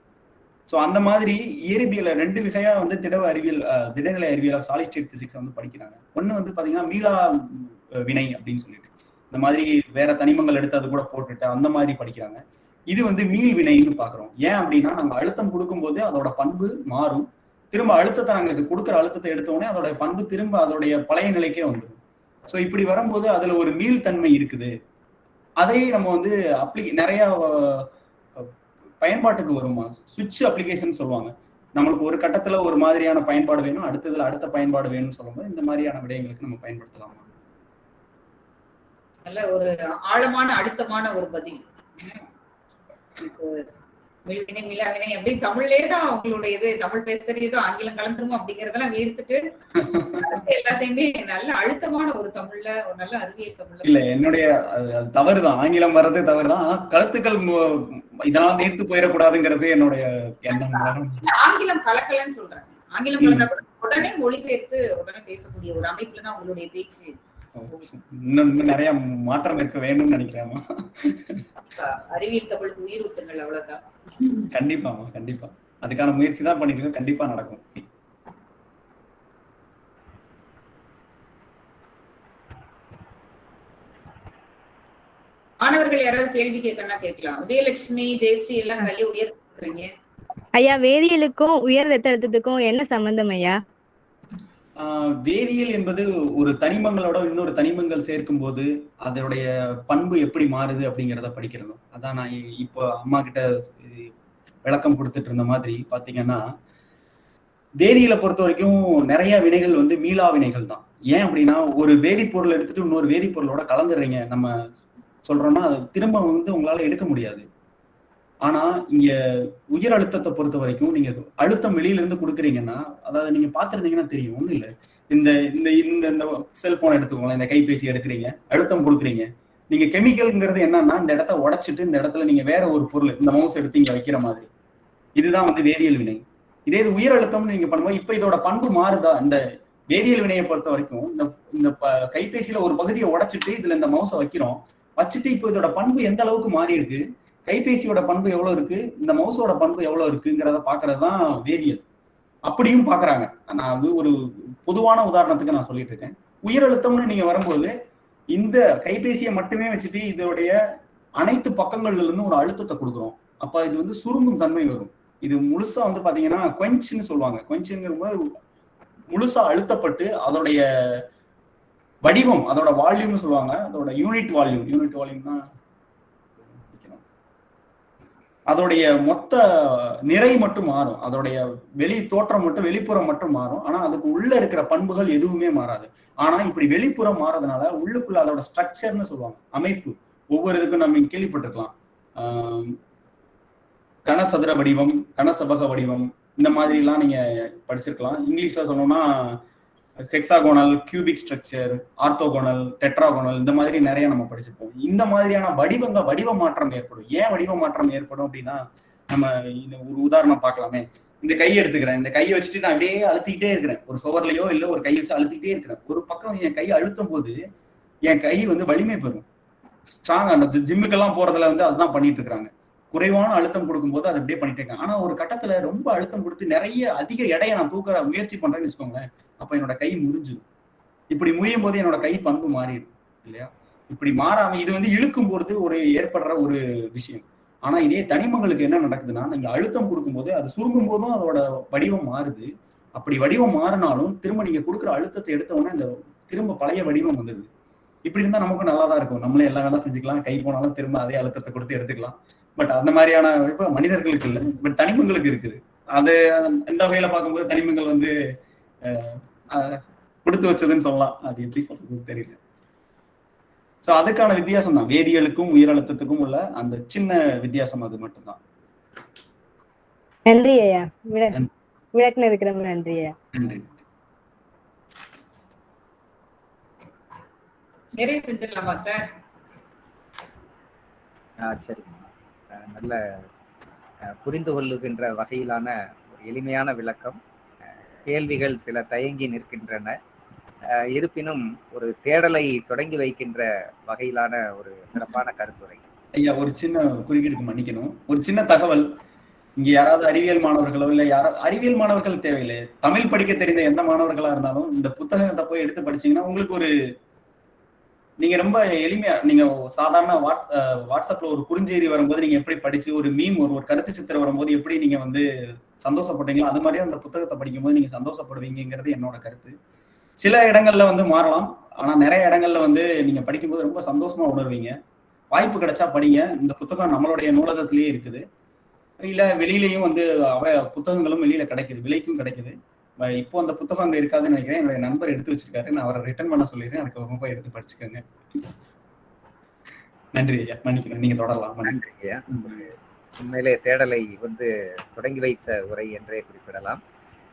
ஸோ அந்த மாதிரி இயற்பியல ரெண்டு வகையா வந்து திடவ அறிவியல் திடநிலை அறிவியல் சாலிஸ்டேட் பிசிக்ஸ் வந்து படிக்கிறாங்க. ஒன்று வந்து பாத்தீங்கன்னா மீளா வினை அப்படின்னு சொல்லிட்டு. இந்த மாதிரி வேற தனிமங்கள் எடுத்து அது கூட போட்டுட்டு அந்த மாதிரி படிக்கிறாங்க. இது வந்து மீள் வினைன்னு பாக்குறோம். ஏன் அப்படின்னா நம்ம அழுத்தம் கொடுக்கும்போது அதோட பண்பு மாறும். திரும்ப அழுத்தத்தை நாங்களுக்கு கொடுக்குற அழுத்தத்தை எடுத்தோடனே அதோட பண்பு திரும்ப அதோடைய பழைய நிலைக்கே வந்துடும் ஸோ இப்படி வரும்போது அதுல ஒரு மீள்தன்மை இருக்குது. அதையே நம்ம வந்து அப்ளி நிறைய பயன்பாட்டுக்கு வருமா சுவிட்ச் அப்ளிகேஷன் சொல்லுவாங்க. நம்மளுக்கு ஒரு கட்டத்துல ஒரு மாதிரியான பயன்பாடு வேணும் அடுத்ததுல அடுத்த பயன்பாடு வேணும்னு சொல்லும்போது இந்த மாதிரியான விடயங்களுக்கு நம்ம பயன்படுத்தலாமா. நல்ல ஒரு ஆழமான அழுத்தமான ஒரு பதில். மில்வினை மிலாவினை அப்படி தமிழ்லயே தான் உங்களுடைய இது தமிழ் பேசுறது ஆங்கிலம் கலந்துரும் அப்படிங்கறதெல்லாம் எடுத்துட்டு எல்லாத்தையுமே நல்ல அழுத்தமான ஒரு தமிழ்ல ஒரு நல்ல அறிவியல் தமிழ்ல இல்ல என்னுடைய தவறுதான். ஆங்கிலம் வர்றது தவறுதான். ஆனா கருத்துக்கள் மு- இதனால நேர்த்து போயிடக்கூடாதுங்கிறது என்னுடைய எண்ணம். ஆங்கிலம் கலக்கலன்னு சொல்றேன். ஆங்கிலம் கலந்தா உடனே மொழிபெயர்த்து உடனே பேசக்கூடிய ஒரு அமைப்புல தான் உங்களுடைய பேச்சு. இன்னும் இன்னும் நிறைய மாற்றம் இருக்க வேணும்னு நினைக்கிறேன். அஹ், அறிவியல் தமிழுக்கு உயிர் ஊத்துங்கள் அவ்வளவுதான் கண்டிப்பாமா கண்டிப்பா. அதுக்கான முயற்சி தான் பண்ணிட்டு இருக்கோம். கண்டிப்பா நடக்கும். மாணவர்கள் யாராவது கேள்வி கேட்கணும்னா கேட்கலாம். உதயலட்சுமி ஜெயஸ்ரீ எல்லாம் கையை உயர்த்துறீங்க ஐயா வேதியியலுக்கும் உயர் ரத்த அழுத்தத்துக்கும் என்ன சம்பந்தம் ஐயா? வேதியியல் என்பது ஒரு தனிமங்களோட இன்னொரு தனிமங்கள் சேர்க்கும் போது அதனுடைய பண்பு எப்படி மாறுது அப்படிங்கிறத படிக்கிறதும். அதான் நான் இப்போ அம்மா கிட்ட விளக்கம் கொடுத்துட்டு இருந்த மாதிரி பாத்தீங்கன்னா வேதியியலை பொறுத்த வரைக்கும் நிறைய வினைகள் வந்து மீளா வினைகள் தான். ஏன் அப்படின்னா ஒரு வேதிப்பொருள் எடுத்துட்டு இன்னொரு வேதிப்பொருளோட கலந்துடுறீங்க நம்ம சொல்றோம்னா அது திரும்ப வந்து உங்களால எடுக்க முடியாது. ஆனா இங்க உயர் அழுத்தத்தை பொறுத்த வரைக்கும் நீங்க அழுத்தம் வெளியில இருந்து கொடுக்குறீங்கன்னா அதாவது நீங்க பாத்திருந்தீங்கன்னா தெரியும் ஒண்ணு இல்ல. இந்த இந்த இந்த இந்த செல்போன் எடுத்துக்கோங்களேன் இந்த கைபேசி எடுக்கிறீங்க அழுத்தம் கொடுக்குறீங்க. நீங்க கெமிக்கல்ங்கிறது என்னன்னா இந்த இடத்த உடைச்சிட்டு இந்த இடத்துல நீங்க வேற ஒரு பொருள் இந்த மவுஸ் எடுத்து இங்க வைக்கிற மாதிரி. இதுதான் வந்து வேதியியல் வினை. இதே இது உயர் அழுத்தம்னு நீங்க பண்ணும்போது இப்ப இதோட பண்பு மாறுதா? இந்த வேதியியல் வினையை பொறுத்த வரைக்கும் இந்த இந்த ப- கைபேசியில ஒரு பகுதியை உடைச்சிட்டு இதுல இந்த மவுஸை வைக்கிறோம். வச்சுட்டு இப்போ இதோட பண்பு எந்த அளவுக்கு மாறி இருக்கு கைபேசியோட பண்பு எவ்வளவு இருக்கு? இந்த மவுஸோட பண்பு எவ்வளவு இருக்குங்கிறத பாக்குறது தான் வேதியியல். அப்படியும் பாக்குறாங்க நான் அது ஒரு பொதுவான உதாரணத்துக்கு நான் சொல்லிட்டு இருக்கேன். உயர் அழுத்தம்னு நீங்க வரும்போது இந்த கைபேசியை மட்டுமே வச்சுட்டு இதோடைய அனைத்து பக்கங்கள்ல இருந்து ஒரு அழுத்தத்தை கொடுக்குறோம். அப்ப இது வந்து சுருங்கும் தன்மை வரும். இது முழுசா வந்து பாத்தீங்கன்னா கொஞ்சுன்னு சொல்லுவாங்க. கொஞ்சுங்கிற போது முழுசா அழுத்தப்பட்டு அதோடைய வடிவம் அதோட வால்யூம்னு சொல்லுவாங்க. அதோட யூனிட் வால்யூம் யூனிட் வால்யூம்னா அதோடைய மொத்த நிறை மட்டும் மாறும். அதோடைய வெளி தோற்றம் மட்டும் வெளிப்புறம் மட்டும் மாறும். ஆனா அதுக்கு உள்ள இருக்கிற பண்புகள் எதுவுமே மாறாது. ஆனா இப்படி வெளிப்புறம் மாறதுனால உள்ளுக்குள்ள அதோட ஸ்ட்ரக்சர்னு சொல்லுவாங்க அமைப்பு. ஒவ்வொரு இதுக்கும் நம்ம கேள்விப்பட்டிருக்கலாம். கனசதுர வடிவம் கனசபக வடிவம் இந்த மாதிரி எல்லாம் நீங்க படிச்சிருக்கலாம். இங்கிலீஷ்ல சொன்னோம்னா hexagonal cubic structure orthogonal tetragonal இந்த மாதிரி நிறைய நம்ம படிச்சிருப்போம். இந்த மாதிரியான வடிவங்க வடிவ மாற்றம் ஏற்படும். ஏன் வடிவ மாற்றம் ஏற்படும் அப்படின்னா நம்ம இந்த ஒரு உதாரணம் பார்க்கலாமே. இந்த கை எடுத்துக்கிறேன். இந்த கையை வச்சுட்டு நான் அப்படியே அழுத்திக்கிட்டே இருக்கிறேன். ஒரு சுவர்லையோ இல்லை ஒரு கை வச்சு அழுத்திக்கிட்டே இருக்கிறேன். ஒரு பக்கம் என் கை அழுத்தும் போது என் கை வந்து வலிமை பெறும். ஸ்ட்ராங் ஜிம்முக்கெல்லாம் போறதுல வந்து அதுதான் பண்ணிட்டு இருக்கிறாங்க. குறைவான அழுத்தம் கொடுக்கும்போது அதை அப்படியே பண்ணிட்டு இருக்காங்க. ஆனா ஒரு கட்டத்துல ரொம்ப அழுத்தம் கொடுத்து நிறைய அதிக எடையை நான் தூக்குற முயற்சி பண்றேன்னு வச்சுக்கோங்களேன் அப்ப என்னோட கை முறிஞ்சிடும் இப்படி முறியும் போது என்னோட கை பண்பு மாறிடும் இல்லையா? இப்படி மாறாம இது வந்து இழுக்கும் பொழுது ஒரு ஏற்படுற ஒரு விஷயம். ஆனா இதே தனிமங்களுக்கு என்ன நடக்குதுன்னா நீங்க அழுத்தம் கொடுக்கும்போது அது சுருங்கும் போதும் அதோட வடிவம் மாறுது. அப்படி வடிவம் மாறினாலும் திரும்ப நீங்க கொடுக்குற அழுத்தத்தை எடுத்த உடனே இந்த திரும்ப பழைய வடிவம் வந்துடுது இப்படி இருந்தா நமக்கும் நல்லா தான் இருக்கும். நம்மளே எல்லா வேலை செஞ்சுக்கலாம். கை போனாலும் திரும்ப அதே அழுத்தத்தை கொடுத்து எடுத்துக்கலாம். பட் அந்த மாதிரியான இப்ப மனிதர்களுக்கு இல்லை. பட் தனிமங்களுக்கு இருக்குது. அது இந்த வகையில பார்க்கும்போது தனிமங்கள் வந்து கொடுத்து வச்சதுன்னு சொல்லலாம். அது எப்படி சொல்றதுன்னு தெரியல. சோ அதுக்கான வித்தியாசம் தான். வேதியியலுக்கும் உயிர் அழுத்தத்துக்கும் உள்ள அந்த சின்ன வித்தியாசம் அது மட்டும்தான். நன்றி ஐயா. விள- விளக்குன இருக்கிறவங்க நன்றி ஐயா. நன்றி. நிறைவு செஞ்சிடலாமா சார்? ஆ அஹ் நல்ல புரிந்து கொள்ளுகின்ற வகையிலான ஒரு எளிமையான விளக்கம். கேள்விகள் சில தயங்கி நிற்கின்றன. இருப்பினும் ஒரு தேடலை தொடங்கி வைக்கின்ற வகையிலான ஒரு சிறப்பான கருத்துரை. ஐயா ஒரு சின்ன குறுக்கீடுக்கு மன்னிக்கணும். ஒரு சின்ன தகவல். இங்க யாராவது அறிவியல் மாணவர்களோ இல்ல யாரோ அறிவியல் மாணவர்கள் தேவையில்லை. தமிழ் படிக்க தெரிந்த எந்த மாணவர்களா இருந்தாலும் இந்த புத்தகத்தை போய் எடுத்து படிச்சீங்கன்னா உங்களுக்கு ஒரு நீங்க ரொம்ப எளிமையா நீங்க சாதாரண வாட் வாட்ஸ்அப்ல ஒரு குறுஞ்செய்தி வரும்போது நீங்க எப்படி படிச்சு ஒரு மீம் ஒரு ஒரு கருத்து சித்திரம் வரும்போது எப்படி நீங்க வந்து சந்தோஷப்படுறீங்களோ அது மாதிரியே அந்த புத்தகத்தை படிக்கும்போது நீங்க சந்தோஷப்படுவீங்கிறது என்னோட கருத்து. சில இடங்கள்ல வந்து மாறலாம். ஆனா நிறைய இடங்கள்ல வந்து நீங்க படிக்கும்போது ரொம்ப சந்தோஷமா உணர்வீங்க. வாய்ப்பு கிடைச்சா படிங்க. இந்த புத்தகம் நம்மளுடைய நூலகத்திலேயே இருக்குது. இல்ல வெளியிலயும் வந்து அவ புத்தகங்களும் வெளியில கிடைக்குது விலைக்கும் கிடைக்குது. இப்போ அந்த புத்தகம் அங்க இருக்காதுன்னு நினைக்கிறேன். என்னுடைய நண்பர் எடுத்து வச்சிருக்காரு. நான் அவரை ரிட்டர்ன் பண்ண சொல்லிடுறேன். அதுக்கப்புறமா போய் எடுத்து படிச்சுக்கோங்க. நன்றி ஐயா. மன்னிக்கணும். நீங்க தொடரலாம். மன்னிக்கணும். நன்றிங்கய்யா உண்மையிலே தேடலை வந்து தொடங்கி வைத்த உரை என்றே குறிப்பிடலாம்.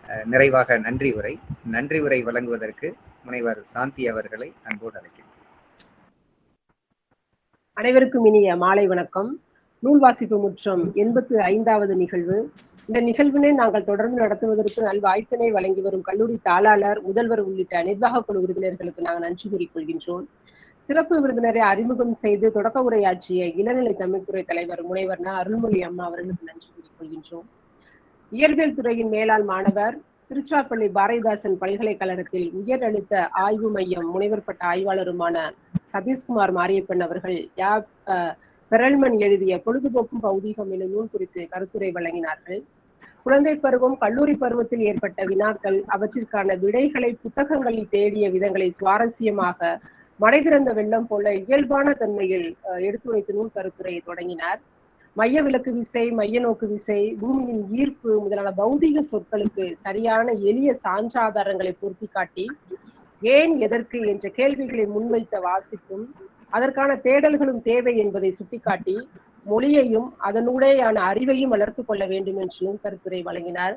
அஹ், நிறைவாக நன்றி உரை. நன்றி உரை வழங்குவதற்கு முனைவர் சாந்தி அவர்களை அன்போடு அழைக்கிறேன். அனைவருக்கும் இனிய மாலை வணக்கம். நூல் வாசிப்பு முற்றம் எண்பத்து ஐந்தாவது நிகழ்வு இந்த நிகழ்வினை நாங்கள் தொடர்ந்து நடத்துவதற்கு நல்வாய்ப்பினை வழங்கி வரும் கல்லூரி தாளாளர் முதல்வர் உள்ளிட்ட நிர்வாக குழு உறுப்பினர்களுக்கு நாங்கள் நன்றி கூறிக்கொள்கின்றோம் சிறப்பு விருந்தினரை அறிமுகம் செய்து தொடக்க உரையாற்றிய இளநிலை தமிழ்துறை தலைவர் முனைவர் ந. அருள்மொழி அம்மா அவர்களுக்கு நன்றி கூறிக்கொள்கின்றோம் இயற்பியல் துறையின் மேலாள் மாணவர் திருச்சிராப்பள்ளி பாரதிதாசன் பல்கலைக்கழகத்தில் உயர் அழுத்த ஆய்வு மையம் முனைவர் பட்ட ஆய்வாளருமான சதீஷ்குமார் மாரியப்பன் அவர்கள் யா பெரல்மன் எழுதிய பொழுதுபோக்கும் பௌதீகம் எனும் நூல் குறித்து கருத்துரை வழங்கினார்கள். குழந்தை பருவம் கல்லூரி பருவத்தில் ஏற்பட்ட வினாக்கள் அவற்றிற்கான விடைகளை புத்தகங்களில் தேடிய விதங்களை சுவாரஸ்யமாக மடை திறந்த வெள்ளம் போல இயல்பான தன்மையில் எடுத்துரைத்து நூல் கருத்துரையை தொடங்கினார். மைய விலக்கு விசை மைய நோக்கு விசை பூமியின் ஈர்ப்பு முதலான பௌதீக சொற்களுக்கு சரியான எளிய சான்றாதாரங்களை பொருத்தி காட்டி ஏன் எதற்கு என்ற கேள்விகளை முன்வைத்த வாசிப்பும் அதற்கான தேடல்களும் தேவை என்பதை சுட்டிக்காட்டி மொழியையும் அதனூடேயான அறிவையும் வளர்த்துக் கொள்ள வேண்டும் என்று கருத்துரை வழங்கினார்.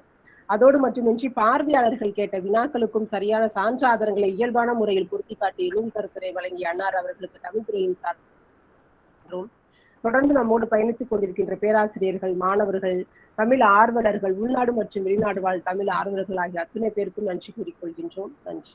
அதோடு மட்டுமின்றி பார்வையாளர்கள் கேட்ட வினாக்களுக்கும் சரியான சான்றாதாரங்களை இயல்பான முறையில் பொருத்தி காட்டி நூல் கருத்துரை வழங்கிய அன்னார் அவர்களுக்கு தமிழ்துறையின் சார்பிலும் தொடர்ந்து நம்மோடு பயணித்துக் கொண்டிருக்கின்ற பேராசிரியர்கள் மாணவர்கள் தமிழ் ஆர்வலர்கள் உள்நாடு மற்றும் வெளிநாடு வாழ் தமிழ் ஆர்வலர்கள் ஆகிய அத்தனை பேருக்கும் நன்றி கூறிக்கொள்கின்றோம். நன்றி.